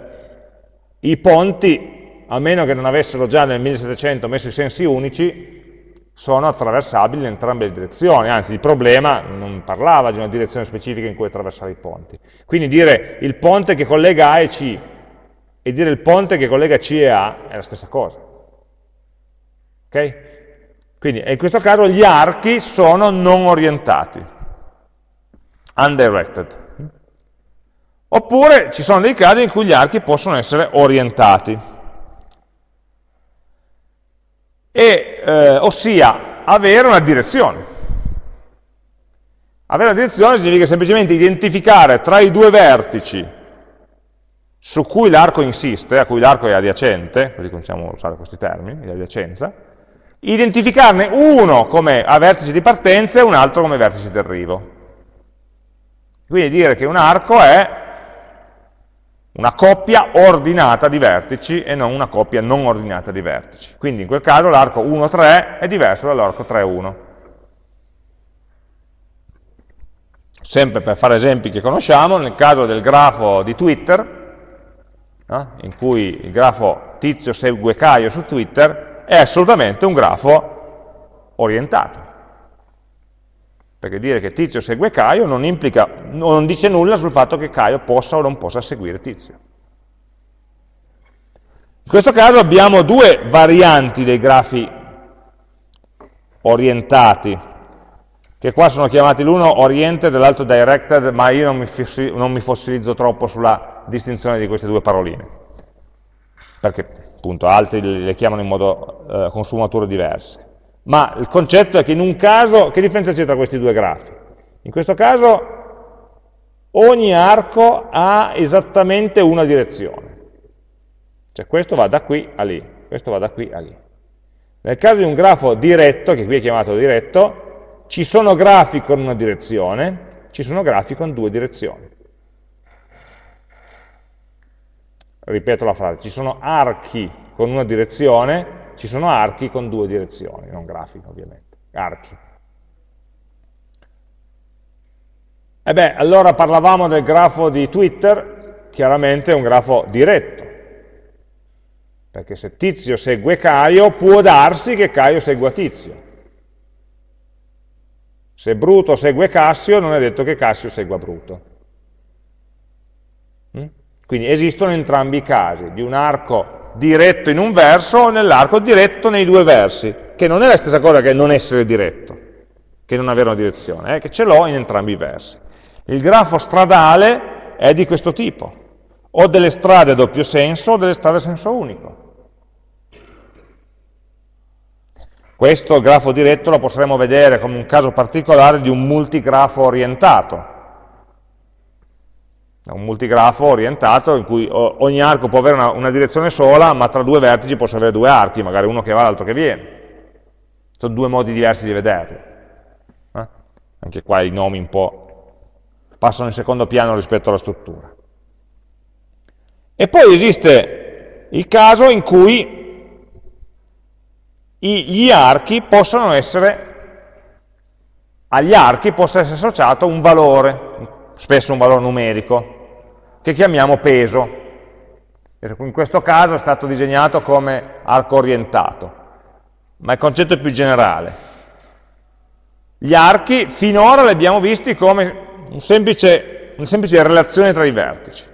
A: I ponti, a meno che non avessero già nel 1700 messo i sensi unici, sono attraversabili in entrambe le direzioni, anzi il problema non parlava di una direzione specifica in cui attraversare i ponti. Quindi dire il ponte che collega A e C e dire il ponte che collega C e A è la stessa cosa. Ok? Quindi in questo caso gli archi sono non orientati, undirected. Oppure ci sono dei casi in cui gli archi possono essere orientati. e, eh, ossia avere una direzione. Avere una direzione significa semplicemente identificare tra i due vertici su cui l'arco insiste, a cui l'arco è adiacente, così cominciamo a usare questi termini, di adiacenza, identificarne uno come a vertice di partenza e un altro come vertice di arrivo. Quindi dire che un arco è una coppia ordinata di vertici e non una coppia non ordinata di vertici. Quindi in quel caso l'arco 1,3 è diverso dall'arco 3,1. Sempre per fare esempi che conosciamo, nel caso del grafo di Twitter, no? in cui il grafo tizio segue Caio su Twitter, è assolutamente un grafo orientato. Perché dire che Tizio segue Caio non, implica, non dice nulla sul fatto che Caio possa o non possa seguire Tizio. In questo caso abbiamo due varianti dei grafi orientati, che qua sono chiamati l'uno oriented e l'altro directed, ma io non mi, non mi, fossilizzo troppo sulla distinzione di queste due paroline, perché appunto altri le chiamano in modo eh, con sfumature diverse ma il concetto è che in un caso, che differenza c'è tra questi due grafi? In questo caso ogni arco ha esattamente una direzione, cioè questo va da qui a lì, questo va da qui a lì. Nel caso di un grafo diretto, che qui è chiamato diretto, ci sono grafi con una direzione, ci sono grafi con due direzioni. Ripeto la frase, ci sono archi con una direzione, ci sono archi con due direzioni, non grafiche ovviamente, archi. E beh, allora parlavamo del grafo di Twitter, chiaramente è un grafo diretto, perché se Tizio segue Caio, può darsi che Caio segua Tizio. Se Bruto segue Cassio, non è detto che Cassio segua Bruto. Mm? Quindi esistono entrambi i casi, di un arco diretto in un verso o nell'arco diretto nei due versi, che non è la stessa cosa che non essere diretto, che non avere una direzione, è che ce l'ho in entrambi i versi. Il grafo stradale è di questo tipo, o delle strade a doppio senso o delle strade a senso unico. Questo grafo diretto lo potremmo vedere come un caso particolare di un multigrafo orientato. Un multigrafo orientato in cui ogni arco può avere una, una direzione sola, ma tra due vertici posso avere due archi, magari uno che va e l'altro che viene. Sono due modi diversi di vederlo. Eh? Anche qua i nomi un po' passano in secondo piano rispetto alla struttura. E poi esiste il caso in cui gli archi possono essere, agli archi possa essere associato un valore, spesso un valore numerico, che chiamiamo peso. In questo caso è stato disegnato come arco orientato, ma il concetto è più generale. Gli archi finora li abbiamo visti come un semplice, una semplice relazione tra i vertici,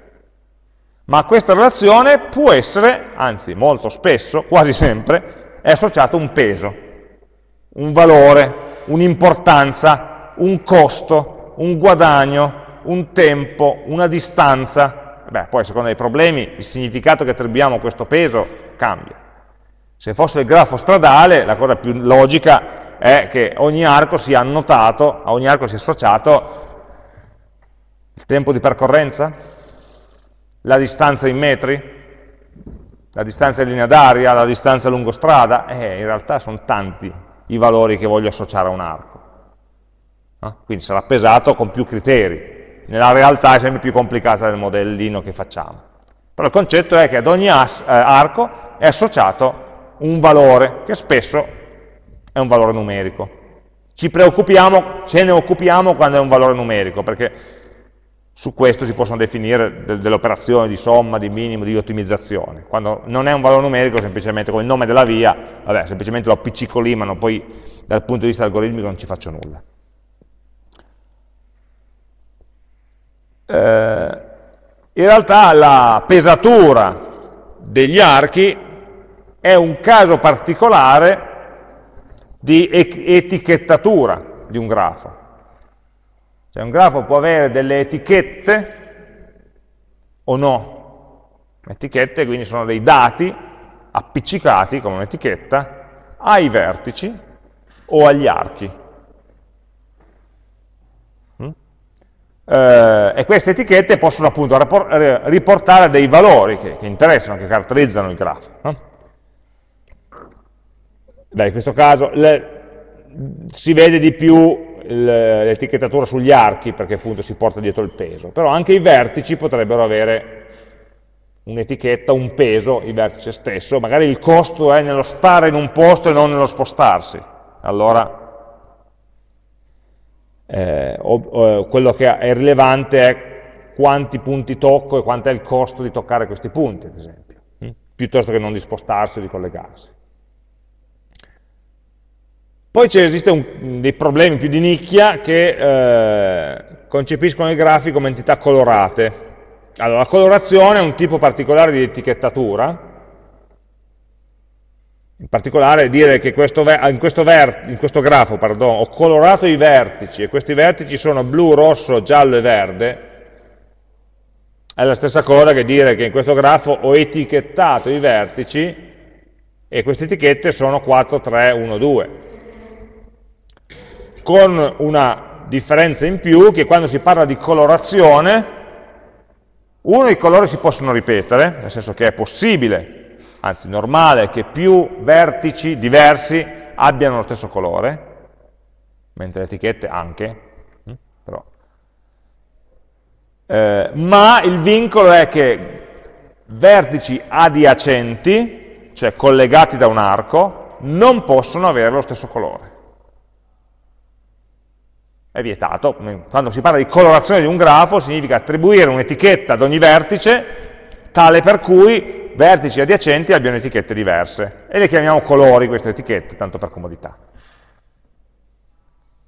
A: ma questa relazione può essere, anzi molto spesso, quasi sempre, è associato un peso, un valore, un'importanza, un costo, un guadagno, un tempo, una distanza. Beh, poi a seconda dei problemi il significato che attribuiamo a questo peso cambia. Se fosse il grafo stradale, la cosa più logica è che ogni arco sia annotato, a ogni arco sia associato il tempo di percorrenza, la distanza in metri, la distanza in linea d'aria, la distanza lungo strada, eh, in realtà sono tanti i valori che voglio associare a un arco. No? Quindi sarà pesato con più criteri. Nella realtà è sempre più complicata del modellino che facciamo. Però il concetto è che ad ogni as, eh, arco è associato un valore, che spesso è un valore numerico. Ci preoccupiamo, ce ne occupiamo quando è un valore numerico, perché su questo si possono definire de delle operazioni di somma, di minimo, di ottimizzazione. Quando non è un valore numerico, semplicemente come il nome della via, vabbè, semplicemente lo appiccico lì, ma poi dal punto di vista algoritmico non ci faccio nulla. Eh, in realtà la pesatura degli archi è un caso particolare di etichettatura di un grafo. Cioè un grafo può avere delle etichette o no. Etichette quindi sono dei dati appiccicati come un'etichetta ai vertici o agli archi. Eh, e queste etichette possono appunto riportare dei valori che, che interessano, che caratterizzano il grafo. No? Beh, in questo caso le, si vede di più l'etichettatura sugli archi perché appunto si porta dietro il peso, però anche i vertici potrebbero avere un'etichetta, un peso, il vertice stesso, magari il costo è nello stare in un posto e non nello spostarsi, allora eh, o, o, quello che è rilevante è quanti punti tocco e quanto è il costo di toccare questi punti, ad esempio, hm? piuttosto che non di spostarsi o di collegarsi. Poi esistono dei problemi più di nicchia che eh, concepiscono i grafi come entità colorate. Allora, la colorazione è un tipo particolare di etichettatura, in particolare dire che questo in, questo in, questo grafo pardon, ho colorato i vertici e questi vertici sono blu, rosso, giallo e verde, è la stessa cosa che dire che in questo grafo ho etichettato i vertici e queste etichette sono 4, 3, 1, 2 con una differenza in più che quando si parla di colorazione, uno, i colori si possono ripetere, nel senso che è possibile, anzi normale, che più vertici diversi abbiano lo stesso colore, mentre le etichette anche, hm, però. Eh, ma il vincolo è che vertici adiacenti, cioè collegati da un arco, non possono avere lo stesso colore. è vietato. Quando si parla di colorazione di un grafo significa attribuire un'etichetta ad ogni vertice tale per cui vertici adiacenti abbiano etichette diverse e le chiamiamo colori queste etichette, tanto per comodità.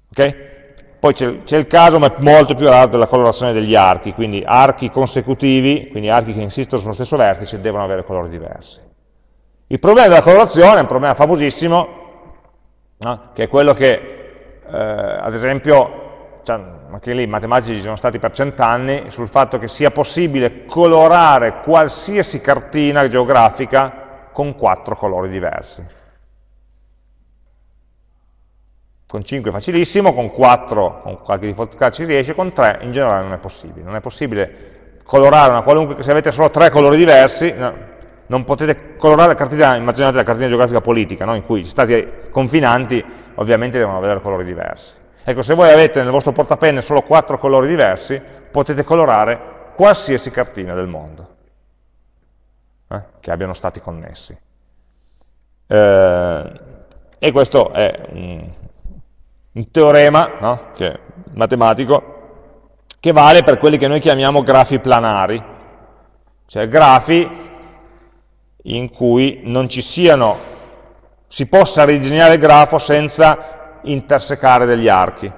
A: Ok? Poi c'è il caso, ma è molto più raro, della colorazione degli archi, quindi archi consecutivi, quindi archi che insistono sullo stesso vertice, devono avere colori diversi. Il problema della colorazione è un problema famosissimo, no? che è quello che, eh, ad esempio, cioè, anche lì i matematici ci sono stati per cent'anni, sul fatto che sia possibile colorare qualsiasi cartina geografica con quattro colori diversi. Con 5 è facilissimo, con 4, con qualche difficoltà ci riesce, con 3 in generale non è possibile. Non è possibile colorare una qualunque, se avete solo tre colori diversi, no, non potete colorare la cartina, immaginate la cartina geografica politica, no, in cui gli stati confinanti ovviamente devono avere colori diversi. Ecco, se voi avete nel vostro portapenne solo quattro colori diversi, potete colorare qualsiasi cartina del mondo eh, che abbiano stati connessi. Eh, e questo è un, un teorema no? che, matematico che vale per quelli che noi chiamiamo grafi planari, cioè grafi in cui non ci siano, si possa ridisegnare il grafo senza intersecare degli archi,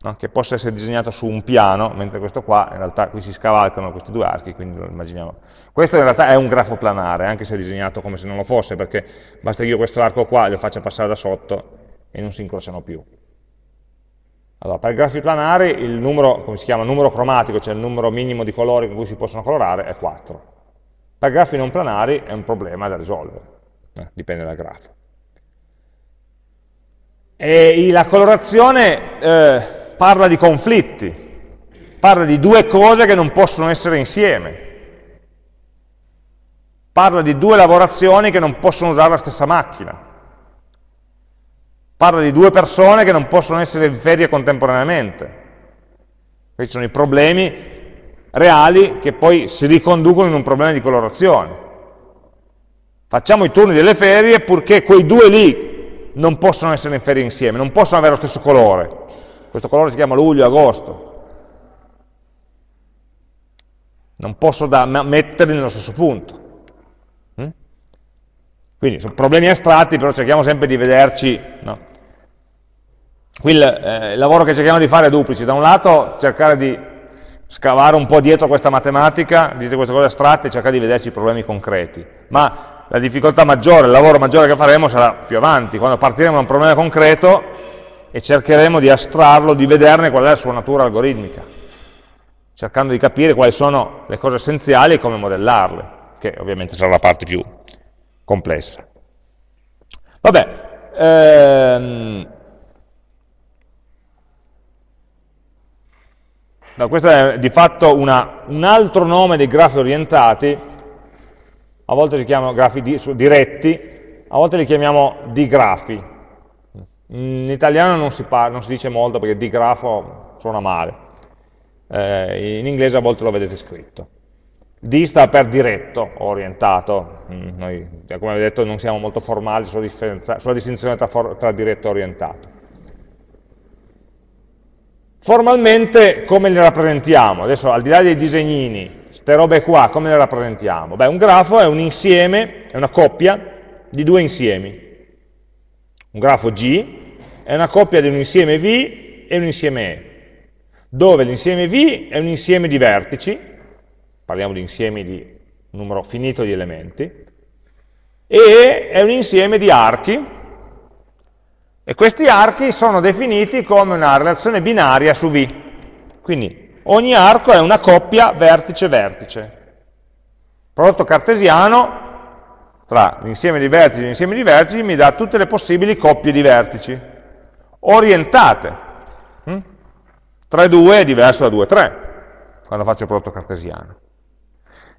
A: no? che possa essere disegnato su un piano, mentre questo qua, in realtà qui si scavalcano questi due archi, quindi lo immaginiamo. Questo in realtà è un grafo planare, anche se è disegnato come se non lo fosse, perché basta che io questo arco qua lo faccia passare da sotto e non si incrociano più. Allora, per i grafi planari il numero, come si chiama, numero cromatico, cioè il numero minimo di colori con cui si possono colorare, è 4. Per grafi non planari è un problema da risolvere, eh, dipende dal grafo. E la colorazione eh, parla di conflitti, parla di due cose che non possono essere insieme, parla di due lavorazioni che non possono usare la stessa macchina. Parla di due persone che non possono essere in ferie contemporaneamente. Questi sono i problemi reali che poi si riconducono in un problema di colorazione. Facciamo i turni delle ferie purché quei due lì non possono essere in ferie insieme, non possono avere lo stesso colore. Questo colore si chiama luglio, agosto. Non posso metterli nello stesso punto. Quindi sono problemi astratti, però cerchiamo sempre di vederci no? Qui il, eh, il lavoro che cerchiamo di fare è duplice, da un lato cercare di scavare un po' dietro questa matematica, dietro queste cose astratte cercare di vederci i problemi concreti, ma la difficoltà maggiore, il lavoro maggiore che faremo sarà più avanti, quando partiremo da un problema concreto e cercheremo di astrarlo, di vederne qual è la sua natura algoritmica, cercando di capire quali sono le cose essenziali e come modellarle, che ovviamente sarà la parte più complessa. Vabbè, ehm, No, questo è di fatto una, un altro nome dei grafi orientati, a volte si chiamano grafi di, diretti, a volte li chiamiamo digrafi. In italiano non si, parla, non si dice molto perché digrafo suona male, eh, in inglese a volte lo vedete scritto. Di sta per diretto orientato, mm, noi come avete detto non siamo molto formali sulla, sulla distinzione tra, tra diretto e orientato. Formalmente come le rappresentiamo? Adesso al di là dei disegnini, queste robe qua, come le rappresentiamo? Beh, un grafo è un insieme, è una coppia di due insiemi. Un grafo G è una coppia di un insieme V e un insieme E, dove l'insieme V è un insieme di vertici, parliamo di insiemi di numero finito di elementi, e è un insieme di archi, e questi archi sono definiti come una relazione binaria su V. Quindi ogni arco è una coppia vertice-vertice. Prodotto cartesiano tra l'insieme di vertici e l'insieme di vertici mi dà tutte le possibili coppie di vertici, orientate. 3, 2 è diverso da 2, 3, quando faccio il prodotto cartesiano.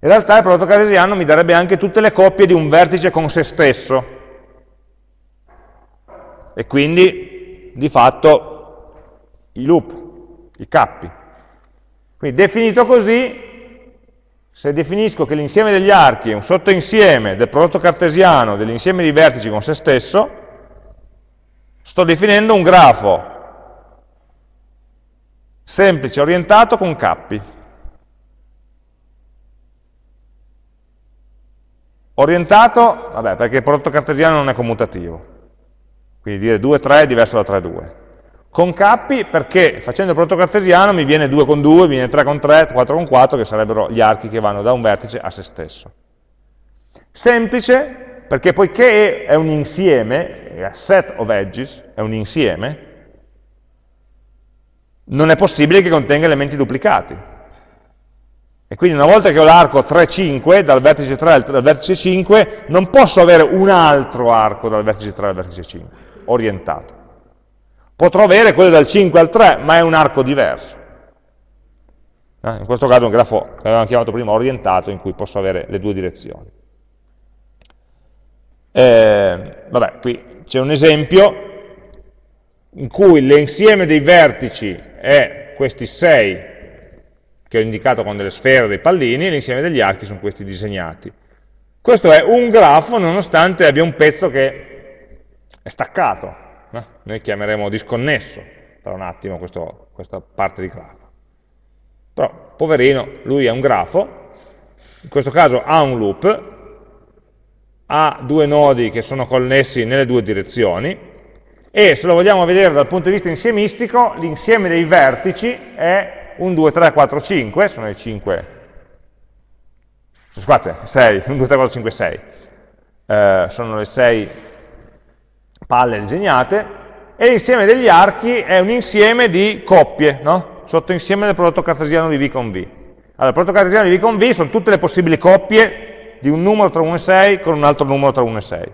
A: In realtà il prodotto cartesiano mi darebbe anche tutte le coppie di un vertice con se stesso, e quindi di fatto i loop, i cappi. Quindi definito così, se definisco che l'insieme degli archi è un sottoinsieme del prodotto cartesiano dell'insieme di vertici con se stesso, sto definendo un grafo semplice, orientato con cappi. Orientato, vabbè, perché il prodotto cartesiano non è commutativo, quindi dire 2, 3 è diverso da 3, 2. Con cappi perché facendo il prodotto cartesiano mi viene 2 con 2, mi viene 3 con 3, 4 con 4, che sarebbero gli archi che vanno da un vertice a se stesso. Semplice perché poiché è un insieme, è a set of edges, è un insieme, non è possibile che contenga elementi duplicati. E quindi una volta che ho l'arco 3, 5, dal vertice 3 al vertice 5, non posso avere un altro arco dal vertice 3 al vertice 5, orientato. Potrò avere quello dal 5 al 3, ma è un arco diverso. Eh, in questo caso è un grafo che avevamo chiamato prima orientato, in cui posso avere le due direzioni. Eh, vabbè, qui c'è un esempio in cui l'insieme dei vertici è questi 6 che ho indicato con delle sfere, dei pallini, e l'insieme degli archi sono questi disegnati. Questo è un grafo nonostante abbia un pezzo che è staccato, no? noi chiameremo disconnesso per un attimo questo, questa parte di grafo. Però, poverino, lui è un grafo, in questo caso ha un loop, ha due nodi che sono connessi nelle due direzioni e se lo vogliamo vedere dal punto di vista insiemistico, l'insieme dei vertici è 1, 2, 3, 4, 5, sono i 5, scusate, 6, 1, 2, 3, 4, 5, 6, eh, sono le 6 palle disegnate, e l'insieme degli archi è un insieme di coppie, no? sotto insieme del prodotto cartesiano di V con V. Allora, il prodotto cartesiano di V con V sono tutte le possibili coppie di un numero tra 1 e 6 con un altro numero tra 1 e 6.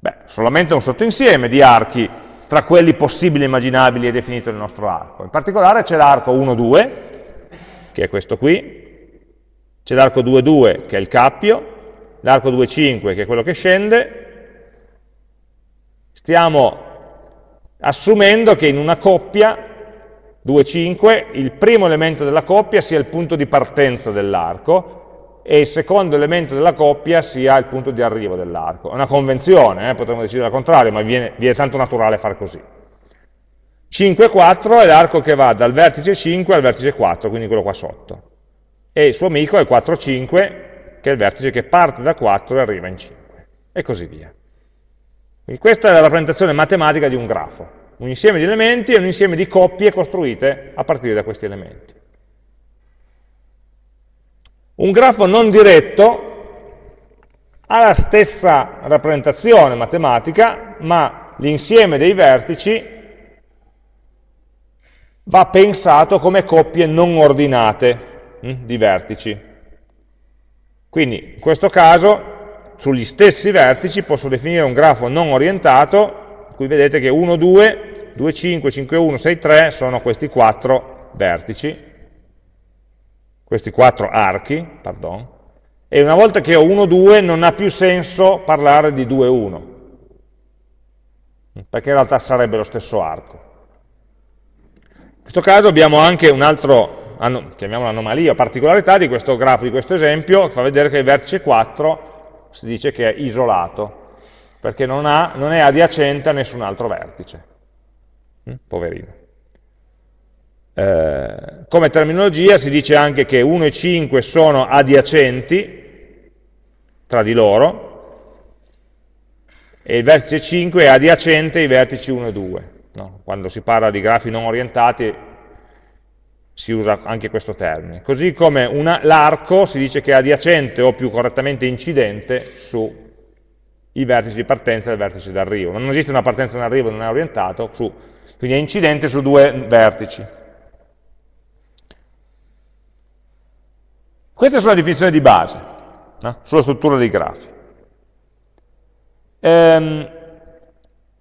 A: Beh, solamente un sottoinsieme di archi tra quelli possibili e immaginabili è definito nel nostro arco. In particolare c'è l'arco 1, 2, che è questo qui, c'è l'arco 2, 2, che è il cappio, l'arco 2, 5, che è quello che scende, stiamo assumendo che in una coppia 2, 5, il primo elemento della coppia sia il punto di partenza dell'arco, e il secondo elemento della coppia sia il punto di arrivo dell'arco. È una convenzione, eh? potremmo decidere al contrario, ma viene, viene tanto naturale fare così. 5, 4 è l'arco che va dal vertice 5 al vertice 4, quindi quello qua sotto. E il suo amico è 4, 5, che è il vertice che parte da 4 e arriva in 5. E così via. Quindi questa è la rappresentazione matematica di un grafo. Un insieme di elementi e un insieme di coppie costruite a partire da questi elementi. Un grafo non diretto ha la stessa rappresentazione matematica, ma l'insieme dei vertici va pensato come coppie non ordinate hm, di vertici. Quindi in questo caso sugli stessi vertici posso definire un grafo non orientato, cui vedete che 1, 2, 2, 5, 5, 1, 6, 3 sono questi quattro vertici, questi quattro archi, pardon, e una volta che ho 1, 2 non ha più senso parlare di 2, 1, perché in realtà sarebbe lo stesso arco. In questo caso abbiamo anche un altro, chiamiamolo anomalia, particolarità di questo grafo, di questo esempio, che fa vedere che il vertice 4 si dice che è isolato, perché non, ha, non è adiacente a nessun altro vertice. Mm, poverino. Eh, come terminologia si dice anche che 1 e 5 sono adiacenti tra di loro e il vertice 5 è adiacente ai vertici 1 e 2. No? Quando si parla di grafi non orientati si usa anche questo termine. Così come l'arco si dice che è adiacente o più correttamente incidente sui vertici di partenza e il vertice d'arrivo. Non esiste una partenza e un arrivo, non è orientato, su, quindi è incidente su due vertici. Queste sono le definizioni di base no? sulla struttura dei grafi. Ehm,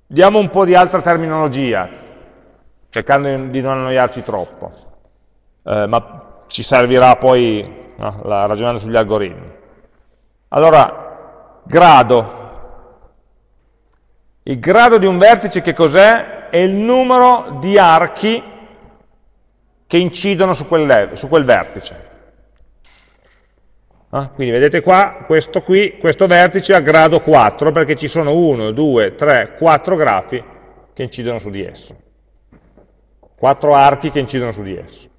A: diamo un po' di altra terminologia, cercando di non annoiarci troppo, eh, ma ci servirà poi no, la, ragionando sugli algoritmi. Allora, grado. Il grado di un vertice che cos'è? È il numero di archi che incidono su quel, su quel vertice. Ah, quindi vedete qua, questo qui, questo vertice ha grado 4 perché ci sono 1, 2, 3, 4 grafi che incidono su di esso. quattro archi che incidono su di esso.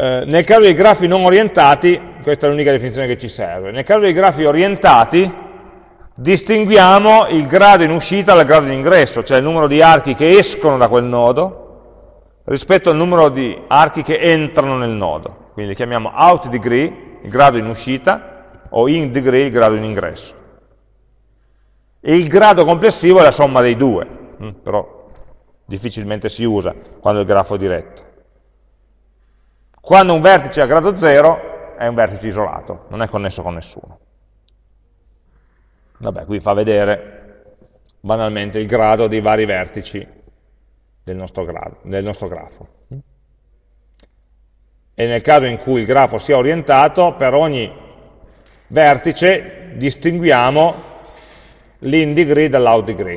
A: Eh, nel caso dei grafi non orientati, questa è l'unica definizione che ci serve, nel caso dei grafi orientati distinguiamo il grado in uscita dal grado in ingresso, cioè il numero di archi che escono da quel nodo rispetto al numero di archi che entrano nel nodo. Quindi li chiamiamo out degree, il grado in uscita, o in degree, il grado in ingresso. E il grado complessivo è la somma dei due, mm, però difficilmente si usa quando il grafo è diretto. Quando un vertice è a grado 0 è un vertice isolato, non è connesso con nessuno. Vabbè, qui fa vedere banalmente il grado dei vari vertici del nostro, grado, del nostro grafo. E nel caso in cui il grafo sia orientato, per ogni vertice distinguiamo l'in degree dall'out degree.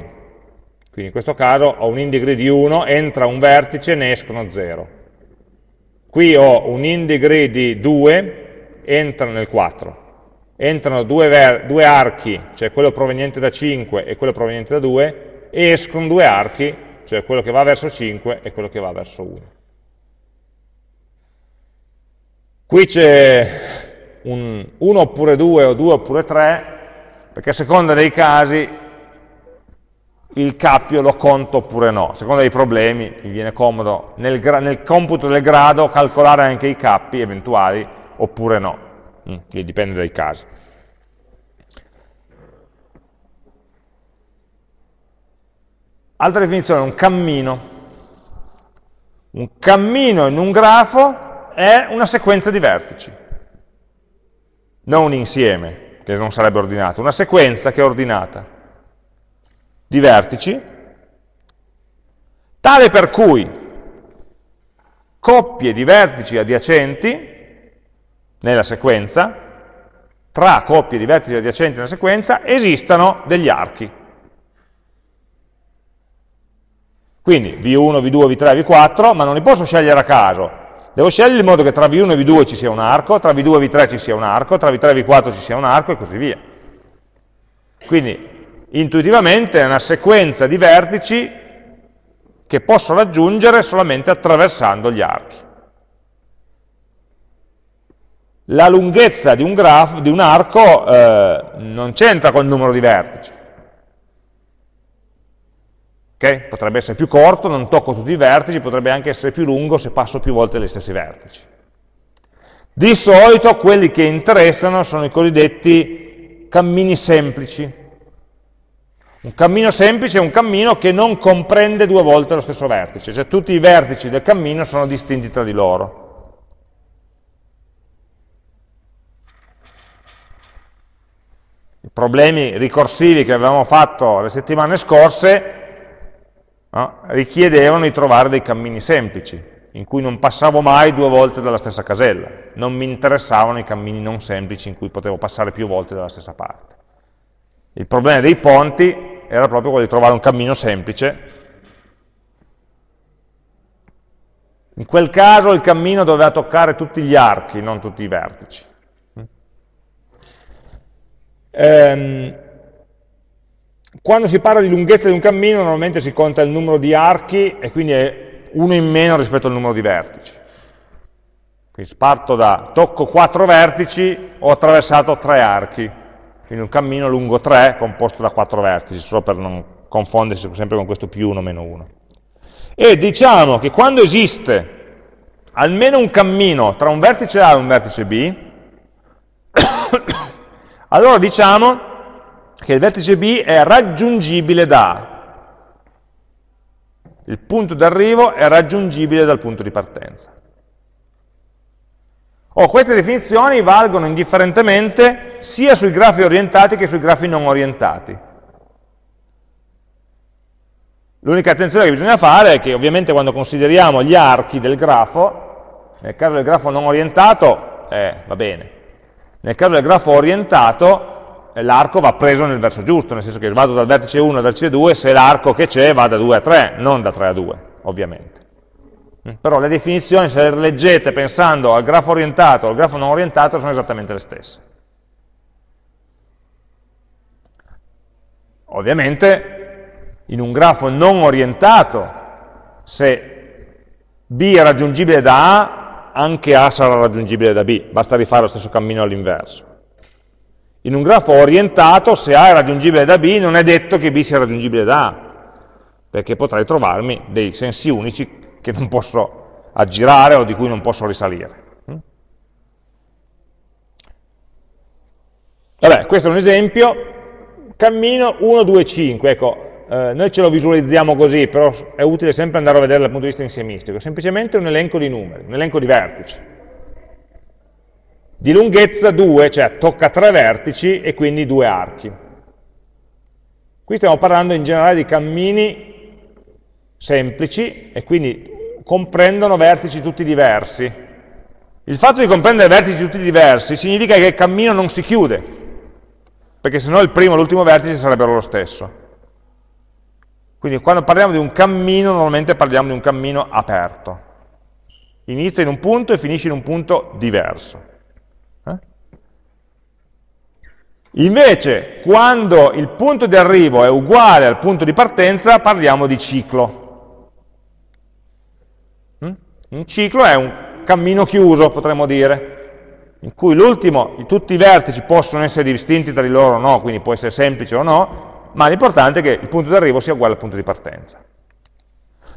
A: Quindi in questo caso ho un in degree di 1, entra un vertice, ne escono 0. Qui ho un in degree di 2, entra nel 4 entrano due, due, archi, cioè quello proveniente da 5 e quello proveniente da 2, e escono due archi, cioè quello che va verso 5 e quello che va verso 1. Qui c'è un 1 oppure 2 o 2 oppure 3, perché a seconda dei casi il cappio lo conto oppure no, a seconda dei problemi mi viene comodo nel, nel computo del grado calcolare anche i cappi eventuali oppure no. Mm, che dipende dai casi. Altra definizione, un cammino. Un cammino in un grafo è una sequenza di vertici, non un insieme, che non sarebbe ordinato, una sequenza che è ordinata di vertici, tale per cui coppie di vertici adiacenti nella sequenza, tra coppie di vertici adiacenti nella sequenza, esistano degli archi. Quindi V1, V2, V3, V4, ma non li posso scegliere a caso. Devo scegliere in modo che tra V1 e V2 ci sia un arco, tra V2 e V3 ci sia un arco, tra V3 e V4 ci sia un arco e così via. Quindi intuitivamente è una sequenza di vertici che posso raggiungere solamente attraversando gli archi la lunghezza di un, grafo, di un arco eh, non c'entra con il numero di vertici. Okay? Potrebbe essere più corto, non tocco tutti i vertici, potrebbe anche essere più lungo se passo più volte gli stessi vertici. Di solito quelli che interessano sono i cosiddetti cammini semplici. Un cammino semplice è un cammino che non comprende due volte lo stesso vertice, cioè tutti i vertici del cammino sono distinti tra di loro. i problemi ricorsivi che avevamo fatto le settimane scorse no, richiedevano di trovare dei cammini semplici, in cui non passavo mai due volte dalla stessa casella, non mi interessavano i cammini non semplici in cui potevo passare più volte dalla stessa parte. Il problema dei ponti era proprio quello di trovare un cammino semplice. In quel caso il cammino doveva toccare tutti gli archi, non tutti i vertici. Ehm, quando si parla di lunghezza di un cammino normalmente si conta il numero di archi e quindi è uno in meno rispetto al numero di vertici. Quindi parto da, tocco quattro vertici, ho attraversato tre archi, quindi un cammino lungo 3 composto da quattro vertici, solo per non confondersi sempre con questo più 1 meno 1. E diciamo che quando esiste almeno un cammino tra un vertice A e un vertice B, allora diciamo che il vertice B è raggiungibile da A. Il punto d'arrivo è raggiungibile dal punto di partenza. Oh, queste definizioni valgono indifferentemente sia sui grafi orientati che sui grafi non orientati. L'unica attenzione che bisogna fare è che ovviamente quando consideriamo gli archi del grafo, nel caso del grafo non orientato, eh, va bene, nel caso del grafo orientato, eh, l'arco va preso nel verso giusto, nel senso che vado dal vertice 1 al vertice 2 se l'arco che c'è va da 2 a 3, non da 3 a 2, ovviamente. Mm, però le definizioni, se le leggete pensando al grafo orientato o al grafo non orientato, sono esattamente le stesse. Ovviamente in un grafo non orientato, se B è raggiungibile da A, anche A sarà raggiungibile da B, basta rifare lo stesso cammino all'inverso. In un grafo orientato, se A è raggiungibile da B, non è detto che B sia raggiungibile da A, perché potrei trovarmi dei sensi unici che non posso aggirare o di cui non posso risalire. Vabbè, questo è un esempio, cammino 1, 2, 5, ecco, eh, noi ce lo visualizziamo così, però è utile sempre andare a vedere dal punto di vista insiemistico, semplicemente un elenco di numeri, un elenco di vertici. Di lunghezza 2, cioè tocca tre vertici e quindi due archi. Qui stiamo parlando in generale di cammini semplici e quindi comprendono vertici tutti diversi. Il fatto di comprendere vertici tutti diversi significa che il cammino non si chiude, perché se no il primo e l'ultimo vertice sarebbero lo stesso. Quindi quando parliamo di un cammino, normalmente parliamo di un cammino aperto. Inizia in un punto e finisce in un punto diverso. Eh? Invece, quando il punto di arrivo è uguale al punto di partenza, parliamo di ciclo. Un ciclo è un cammino chiuso, potremmo dire in cui l'ultimo, tutti i vertici possono essere distinti tra di loro o no, quindi può essere semplice o no, ma l'importante è che il punto di arrivo sia uguale al punto di partenza.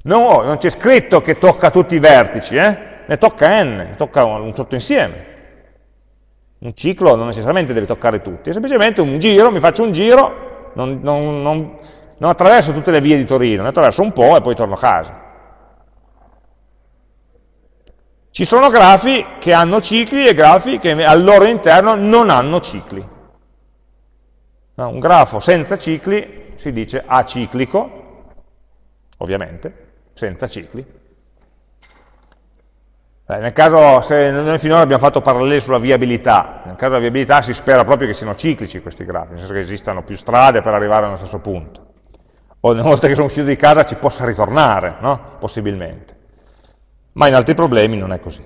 A: No, non c'è scritto che tocca tutti i vertici, eh? ne tocca n, ne tocca un sottoinsieme. Un ciclo non necessariamente deve toccare tutti, è semplicemente un giro, mi faccio un giro, non, non, non, non attraverso tutte le vie di Torino, ne attraverso un po' e poi torno a casa. Ci sono grafi che hanno cicli e grafi che al loro interno non hanno cicli. No, un grafo senza cicli si dice aciclico, ovviamente, senza cicli. Eh, nel caso, se noi finora abbiamo fatto paralleli sulla viabilità, nel caso della viabilità si spera proprio che siano ciclici questi grafi, nel senso che esistano più strade per arrivare allo stesso punto. O una volta che sono uscito di casa ci possa ritornare, no? possibilmente ma in altri problemi non è così.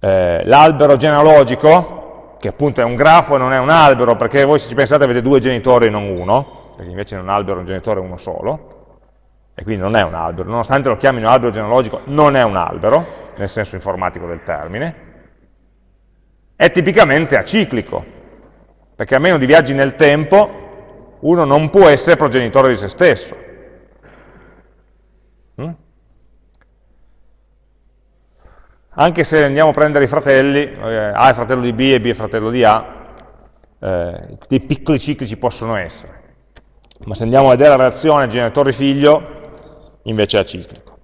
A: Eh, L'albero genealogico, che appunto è un grafo e non è un albero, perché voi se ci pensate avete due genitori e non uno, perché invece in un albero è un genitore uno solo, e quindi non è un albero, nonostante lo chiamino albero genealogico, non è un albero, nel senso informatico del termine, è tipicamente aciclico, perché a meno di viaggi nel tempo, uno non può essere progenitore di se stesso. Mm? Anche se andiamo a prendere i fratelli, eh, A è fratello di B e B è fratello di A, eh, dei piccoli cicli ci possono essere. Ma se andiamo a vedere la relazione genitore-figlio, invece è aciclico.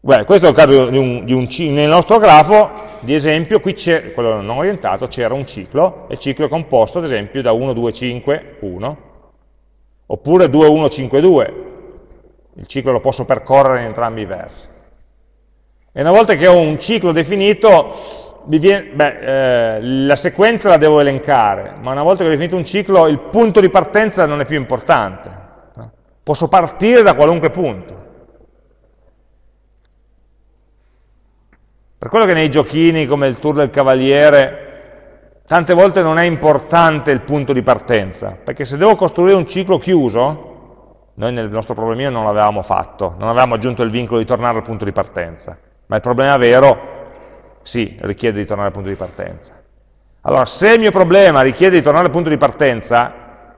A: Beh, questo è il caso di un, di un nel nostro grafo, di esempio, qui c'è, quello non orientato, c'era un ciclo, e il ciclo è composto, ad esempio, da 1, 2, 5, 1, oppure 2, 1, 5, 2. Il ciclo lo posso percorrere in entrambi i versi. E una volta che ho un ciclo definito, viene, beh, eh, la sequenza la devo elencare, ma una volta che ho definito un ciclo, il punto di partenza non è più importante. Posso partire da qualunque punto. Per quello che nei giochini come il tour del cavaliere, tante volte non è importante il punto di partenza, perché se devo costruire un ciclo chiuso, noi nel nostro problemino non l'avevamo fatto, non avevamo aggiunto il vincolo di tornare al punto di partenza. Ma il problema vero, sì, richiede di tornare al punto di partenza. Allora, se il mio problema richiede di tornare al punto di partenza,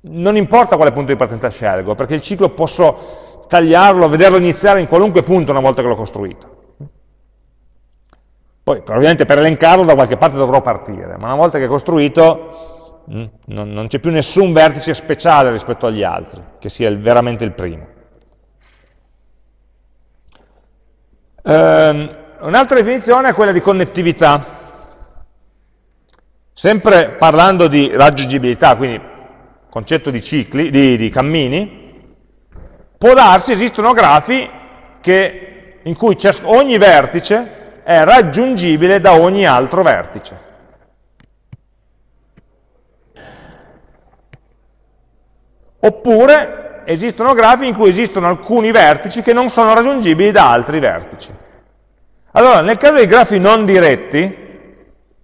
A: non importa quale punto di partenza scelgo, perché il ciclo posso tagliarlo, vederlo iniziare in qualunque punto una volta che l'ho costruito. Poi, ovviamente, per elencarlo da qualche parte dovrò partire, ma una volta che è costruito, mm, non c'è più nessun vertice speciale rispetto agli altri, che sia veramente il primo. Um, Un'altra definizione è quella di connettività. Sempre parlando di raggiungibilità, quindi concetto di cicli, di, di cammini, può darsi, esistono grafi che, in cui ogni vertice è raggiungibile da ogni altro vertice. Oppure esistono grafi in cui esistono alcuni vertici che non sono raggiungibili da altri vertici. Allora, nel caso dei grafi non diretti,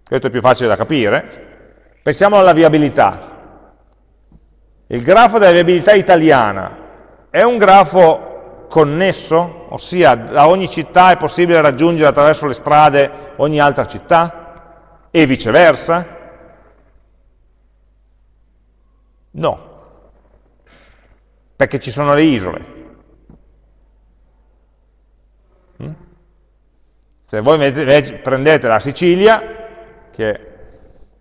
A: questo è più facile da capire, pensiamo alla viabilità. il grafo della viabilità italiana è un grafo connesso? Ossia, da ogni città è possibile raggiungere attraverso le strade ogni altra città? E viceversa? No, perché ci sono le isole. Mm? Se voi prendete la Sicilia, che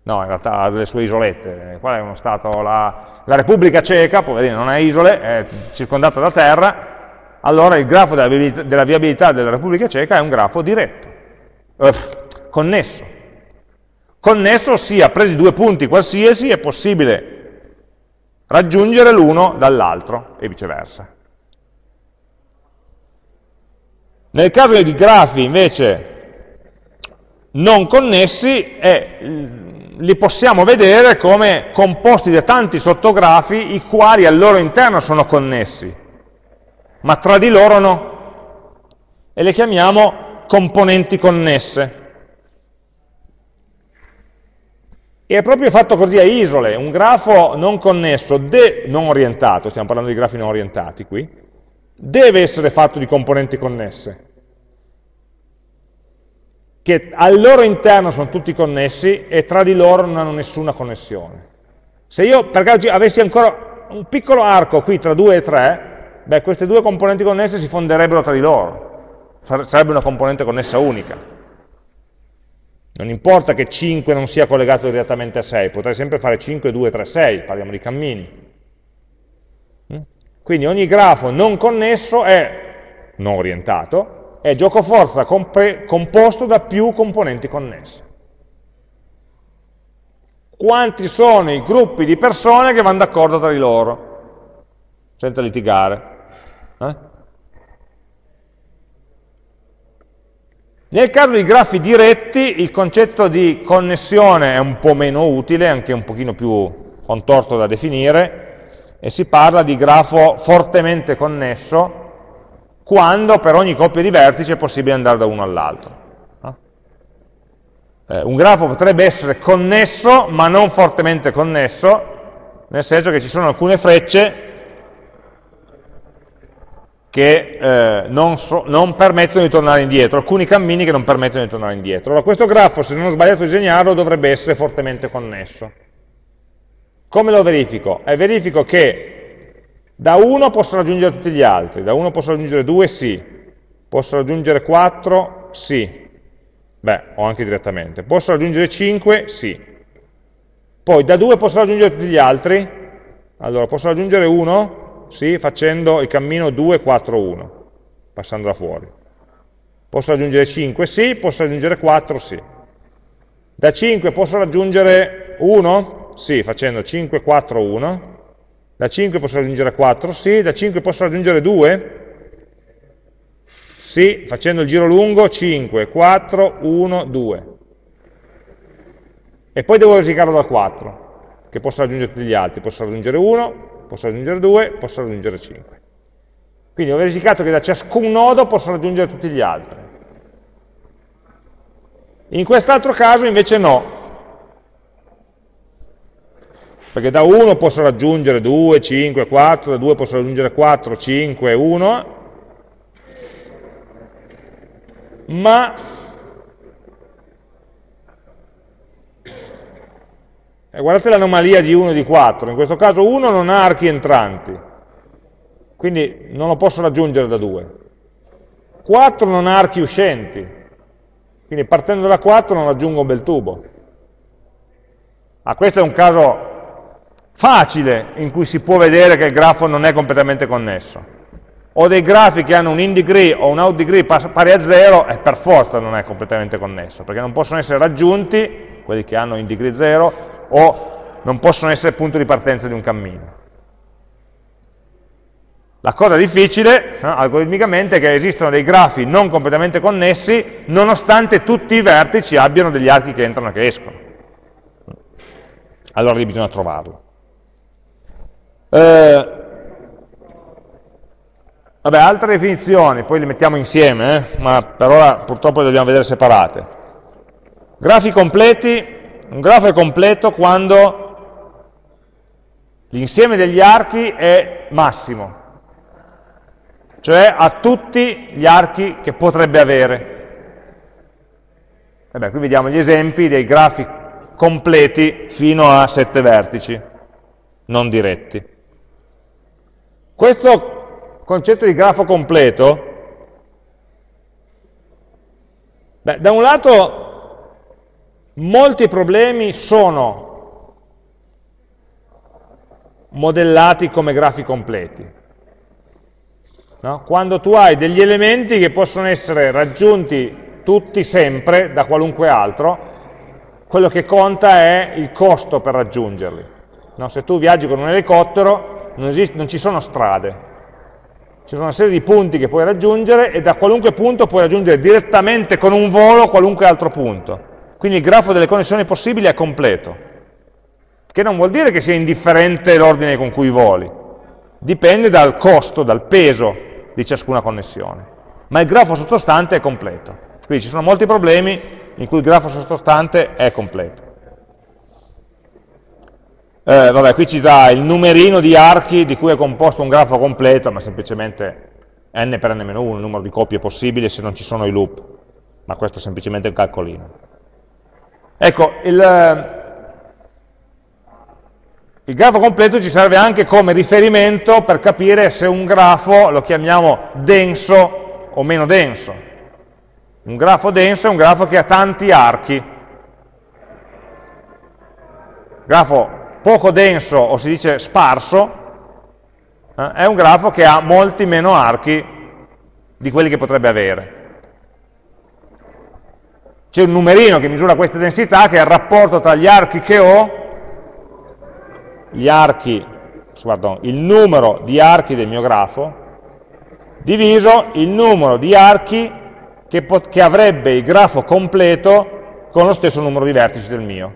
A: no, in realtà ha delle sue isolette, qual è uno stato? La, la Repubblica Ceca, poverino, non ha isole, è circondata da terra, allora il grafo della viabilità, della, viabilità della Repubblica Ceca è un grafo diretto, Uff, connesso. Connesso, ossia, presi due punti qualsiasi, è possibile raggiungere l'uno dall'altro e viceversa. Nel caso di grafi invece non connessi, è, li possiamo vedere come composti da tanti sottografi i quali al loro interno sono connessi, ma tra di loro no. E le chiamiamo componenti connesse. E è proprio fatto così a isole, un grafo non connesso, non orientato, stiamo parlando di grafi non orientati qui, deve essere fatto di componenti connesse, che al loro interno sono tutti connessi e tra di loro non hanno nessuna connessione. Se io per caso avessi ancora un piccolo arco qui tra 2 e 3, beh, queste due componenti connesse si fonderebbero tra di loro, sarebbe una componente connessa unica. Non importa che 5 non sia collegato direttamente a 6, potrei sempre fare 5, 2, 3, 6, parliamo di cammini. Mm? Quindi ogni grafo non connesso è non orientato, è gioco forza composto da più componenti connesse. Quanti sono i gruppi di persone che vanno d'accordo tra di loro, senza litigare? Nel caso di grafi diretti il concetto di connessione è un po' meno utile, anche un pochino più contorto da definire, e si parla di grafo fortemente connesso quando per ogni coppia di vertici è possibile andare da uno all'altro. Eh, un grafo potrebbe essere connesso ma non fortemente connesso, nel senso che ci sono alcune frecce che eh, non, so, non, permettono di tornare indietro, alcuni cammini che non permettono di tornare indietro. Allora questo grafo, se non ho sbagliato a disegnarlo, dovrebbe essere fortemente connesso. Come lo verifico? Eh, verifico che da 1 posso raggiungere tutti gli altri, da 1 posso raggiungere 2, sì, posso raggiungere 4, sì, beh, o anche direttamente, posso raggiungere 5, sì. Poi da 2 posso raggiungere tutti gli altri, allora posso raggiungere 1, sì, facendo il cammino 2, 4, 1, passando da fuori. Posso raggiungere 5? Sì, posso raggiungere 4? Sì. Da 5 posso raggiungere 1? Sì, facendo 5, 4, 1. Da 5 posso raggiungere 4? Sì. Da 5 posso raggiungere 2? Sì, facendo il giro lungo 5, 4, 1, 2. E poi devo verificarlo dal 4, che posso raggiungere tutti gli altri. Posso raggiungere 1, posso raggiungere 2, posso raggiungere 5. Quindi ho verificato che da ciascun nodo posso raggiungere tutti gli altri. In quest'altro caso invece no, perché da 1 posso raggiungere 2, 5, 4, da 2 posso raggiungere 4, 5, 1, ma Eh, guardate l'anomalia di 1 e di 4, in questo caso 1 non ha archi entranti, quindi non lo posso raggiungere da 2. 4 non ha archi uscenti, quindi partendo da 4 non raggiungo un bel tubo. Ah, questo è un caso facile in cui si può vedere che il grafo non è completamente connesso. Ho dei grafi che hanno un in degree o un out degree pari a 0 e per forza non è completamente connesso, perché non possono essere raggiunti, quelli che hanno in degree 0, o non possono essere punto di partenza di un cammino. La cosa difficile, no, algoritmicamente, è che esistono dei grafi non completamente connessi, nonostante tutti i vertici abbiano degli archi che entrano e che escono. Allora lì bisogna trovarlo. Eh, vabbè, altre definizioni, poi le mettiamo insieme, eh, ma per ora purtroppo le dobbiamo vedere separate. Grafi completi un grafo è completo quando l'insieme degli archi è massimo, cioè ha tutti gli archi che potrebbe avere. Vabbè, qui vediamo gli esempi dei grafi completi fino a sette vertici, non diretti. Questo concetto di grafo completo, beh, da un lato molti problemi sono modellati come grafi completi. No? Quando tu hai degli elementi che possono essere raggiunti tutti sempre da qualunque altro, quello che conta è il costo per raggiungerli. No? Se tu viaggi con un elicottero non, esiste, non ci sono strade, ci sono una serie di punti che puoi raggiungere e da qualunque punto puoi raggiungere direttamente con un volo qualunque altro punto. Quindi il grafo delle connessioni possibili è completo, che non vuol dire che sia indifferente l'ordine con cui voli, dipende dal costo, dal peso di ciascuna connessione, ma il grafo sottostante è completo. Quindi ci sono molti problemi in cui il grafo sottostante è completo. Eh, vabbè, qui ci dà il numerino di archi di cui è composto un grafo completo, ma semplicemente n per n-1, il numero di coppie possibili se non ci sono i loop, ma questo è semplicemente un calcolino. Ecco, il, il grafo completo ci serve anche come riferimento per capire se un grafo lo chiamiamo denso o meno denso. Un grafo denso è un grafo che ha tanti archi. Grafo poco denso, o si dice sparso, eh, è un grafo che ha molti meno archi di quelli che potrebbe avere. C'è un numerino che misura questa densità, che è il rapporto tra gli archi che ho, gli archi, pardon, il numero di archi del mio grafo, diviso il numero di archi che, che avrebbe il grafo completo con lo stesso numero di vertici del mio.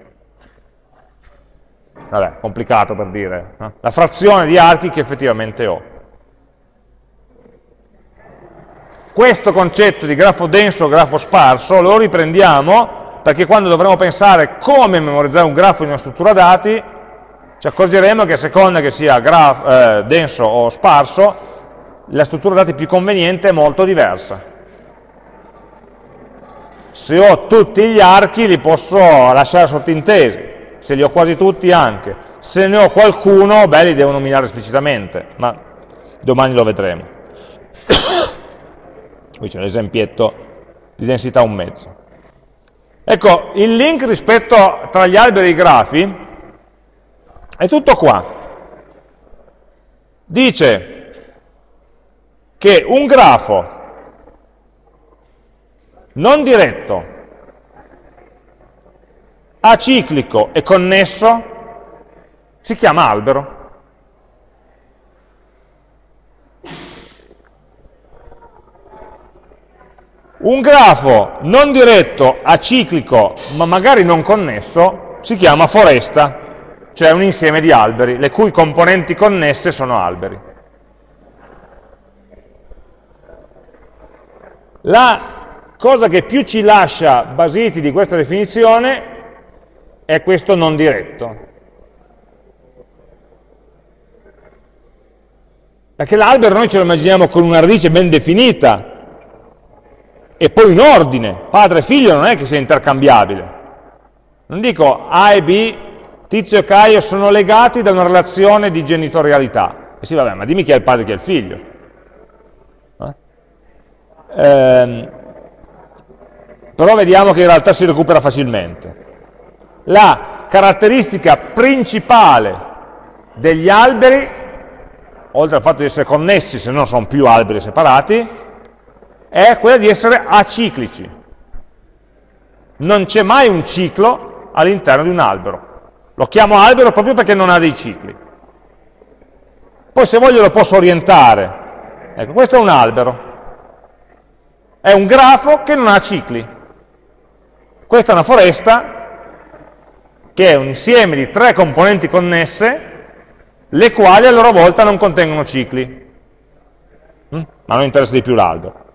A: Vabbè, complicato per dire. No? La frazione di archi che effettivamente ho. Questo concetto di grafo denso o grafo sparso lo riprendiamo perché quando dovremo pensare come memorizzare un grafo in una struttura dati, ci accorgeremo che a seconda che sia graf, eh, denso o sparso, la struttura dati più conveniente è molto diversa. Se ho tutti gli archi li posso lasciare sottintesi, se li ho quasi tutti anche, se ne ho qualcuno, beh, li devo nominare esplicitamente, ma domani lo vedremo. Qui c'è l'esempietto di densità un mezzo. Ecco, il link rispetto tra gli alberi e i grafi è tutto qua. Dice che un grafo non diretto, aciclico e connesso, si chiama albero. Un grafo non diretto, aciclico, ma magari non connesso, si chiama foresta, cioè un insieme di alberi, le cui componenti connesse sono alberi. La cosa che più ci lascia basiti di questa definizione è questo non diretto. Perché l'albero noi ce lo immaginiamo con una radice ben definita e poi in ordine, padre e figlio non è che sia intercambiabile. Non dico A e B, Tizio e Caio sono legati da una relazione di genitorialità. E sì, vabbè, ma dimmi chi è il padre e chi è il figlio. Eh? Ehm, però vediamo che in realtà si recupera facilmente. La caratteristica principale degli alberi, oltre al fatto di essere connessi, se no sono più alberi separati, è quella di essere aciclici. Non c'è mai un ciclo all'interno di un albero. Lo chiamo albero proprio perché non ha dei cicli. Poi se voglio lo posso orientare. Ecco, questo è un albero. È un grafo che non ha cicli. Questa è una foresta che è un insieme di tre componenti connesse, le quali a loro volta non contengono cicli, mm? ma non interessa di più l'albero.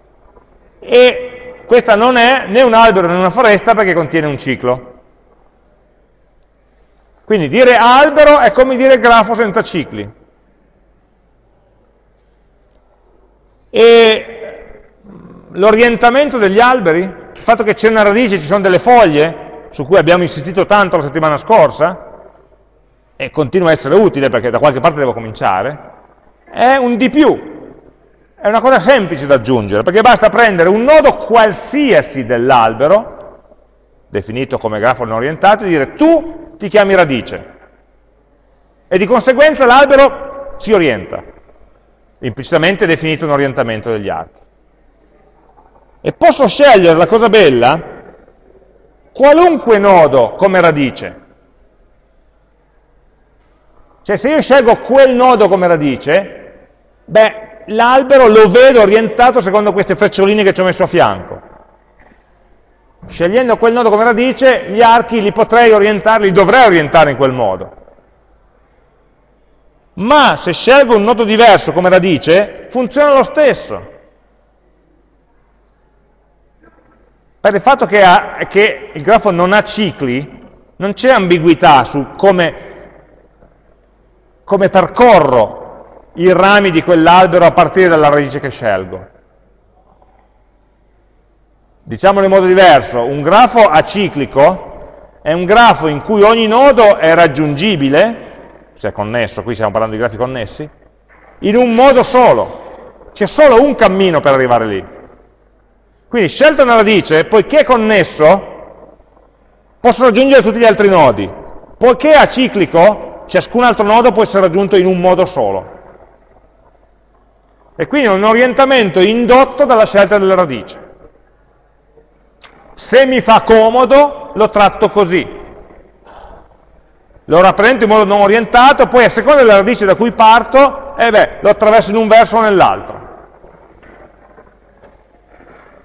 A: E questa non è né un albero né una foresta perché contiene un ciclo. Quindi dire albero è come dire grafo senza cicli. E l'orientamento degli alberi, il fatto che c'è una radice, ci sono delle foglie, su cui abbiamo insistito tanto la settimana scorsa, e continua a essere utile perché da qualche parte devo cominciare, è un di più, è una cosa semplice da aggiungere, perché basta prendere un nodo qualsiasi dell'albero, definito come grafo non orientato, e dire tu ti chiami radice. E di conseguenza l'albero si orienta. Implicitamente definito un orientamento degli archi. E posso scegliere, la cosa bella, qualunque nodo come radice. Cioè se io scelgo quel nodo come radice, beh, l'albero lo vedo orientato secondo queste freccioline che ci ho messo a fianco. Scegliendo quel nodo come radice, gli archi li potrei orientare, li dovrei orientare in quel modo. Ma se scelgo un nodo diverso come radice, funziona lo stesso. Per il fatto che, ha, che il grafo non ha cicli, non c'è ambiguità su come, come percorro i rami di quell'albero a partire dalla radice che scelgo. Diciamolo in modo diverso, un grafo aciclico è un grafo in cui ogni nodo è raggiungibile, se è connesso, qui stiamo parlando di grafi connessi, in un modo solo. C'è solo un cammino per arrivare lì. Quindi scelta una radice, poiché è connesso, posso raggiungere tutti gli altri nodi. Poiché è aciclico, ciascun altro nodo può essere raggiunto in un modo solo. E quindi è un orientamento indotto dalla scelta della radice. Se mi fa comodo, lo tratto così. Lo rappresento in modo non orientato, poi a seconda della radice da cui parto, eh beh, lo attraverso in un verso o nell'altro.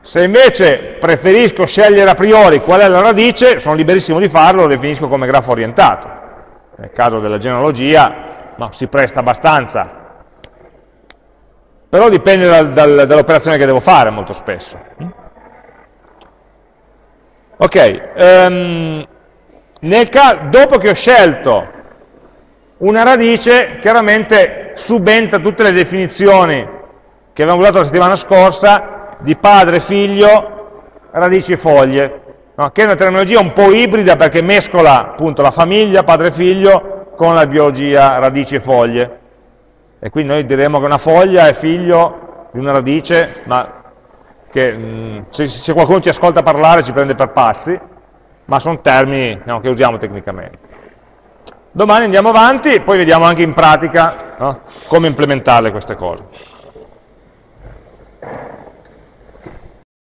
A: Se invece preferisco scegliere a priori qual è la radice, sono liberissimo di farlo, lo definisco come grafo orientato. Nel caso della genealogia no, si presta abbastanza però dipende dal, dal, dall'operazione che devo fare molto spesso. Ok, um, dopo che ho scelto una radice, chiaramente subentra tutte le definizioni che abbiamo usato la settimana scorsa di padre, figlio, radici e foglie, no? che è una terminologia un po' ibrida perché mescola appunto la famiglia, padre figlio, con la biologia radici e foglie. E quindi noi diremo che una foglia è figlio di una radice, ma che mh, se, se, qualcuno ci ascolta parlare ci prende per pazzi, ma sono termini no, che usiamo tecnicamente. Domani andiamo avanti e poi vediamo anche in pratica no, come implementarle queste cose.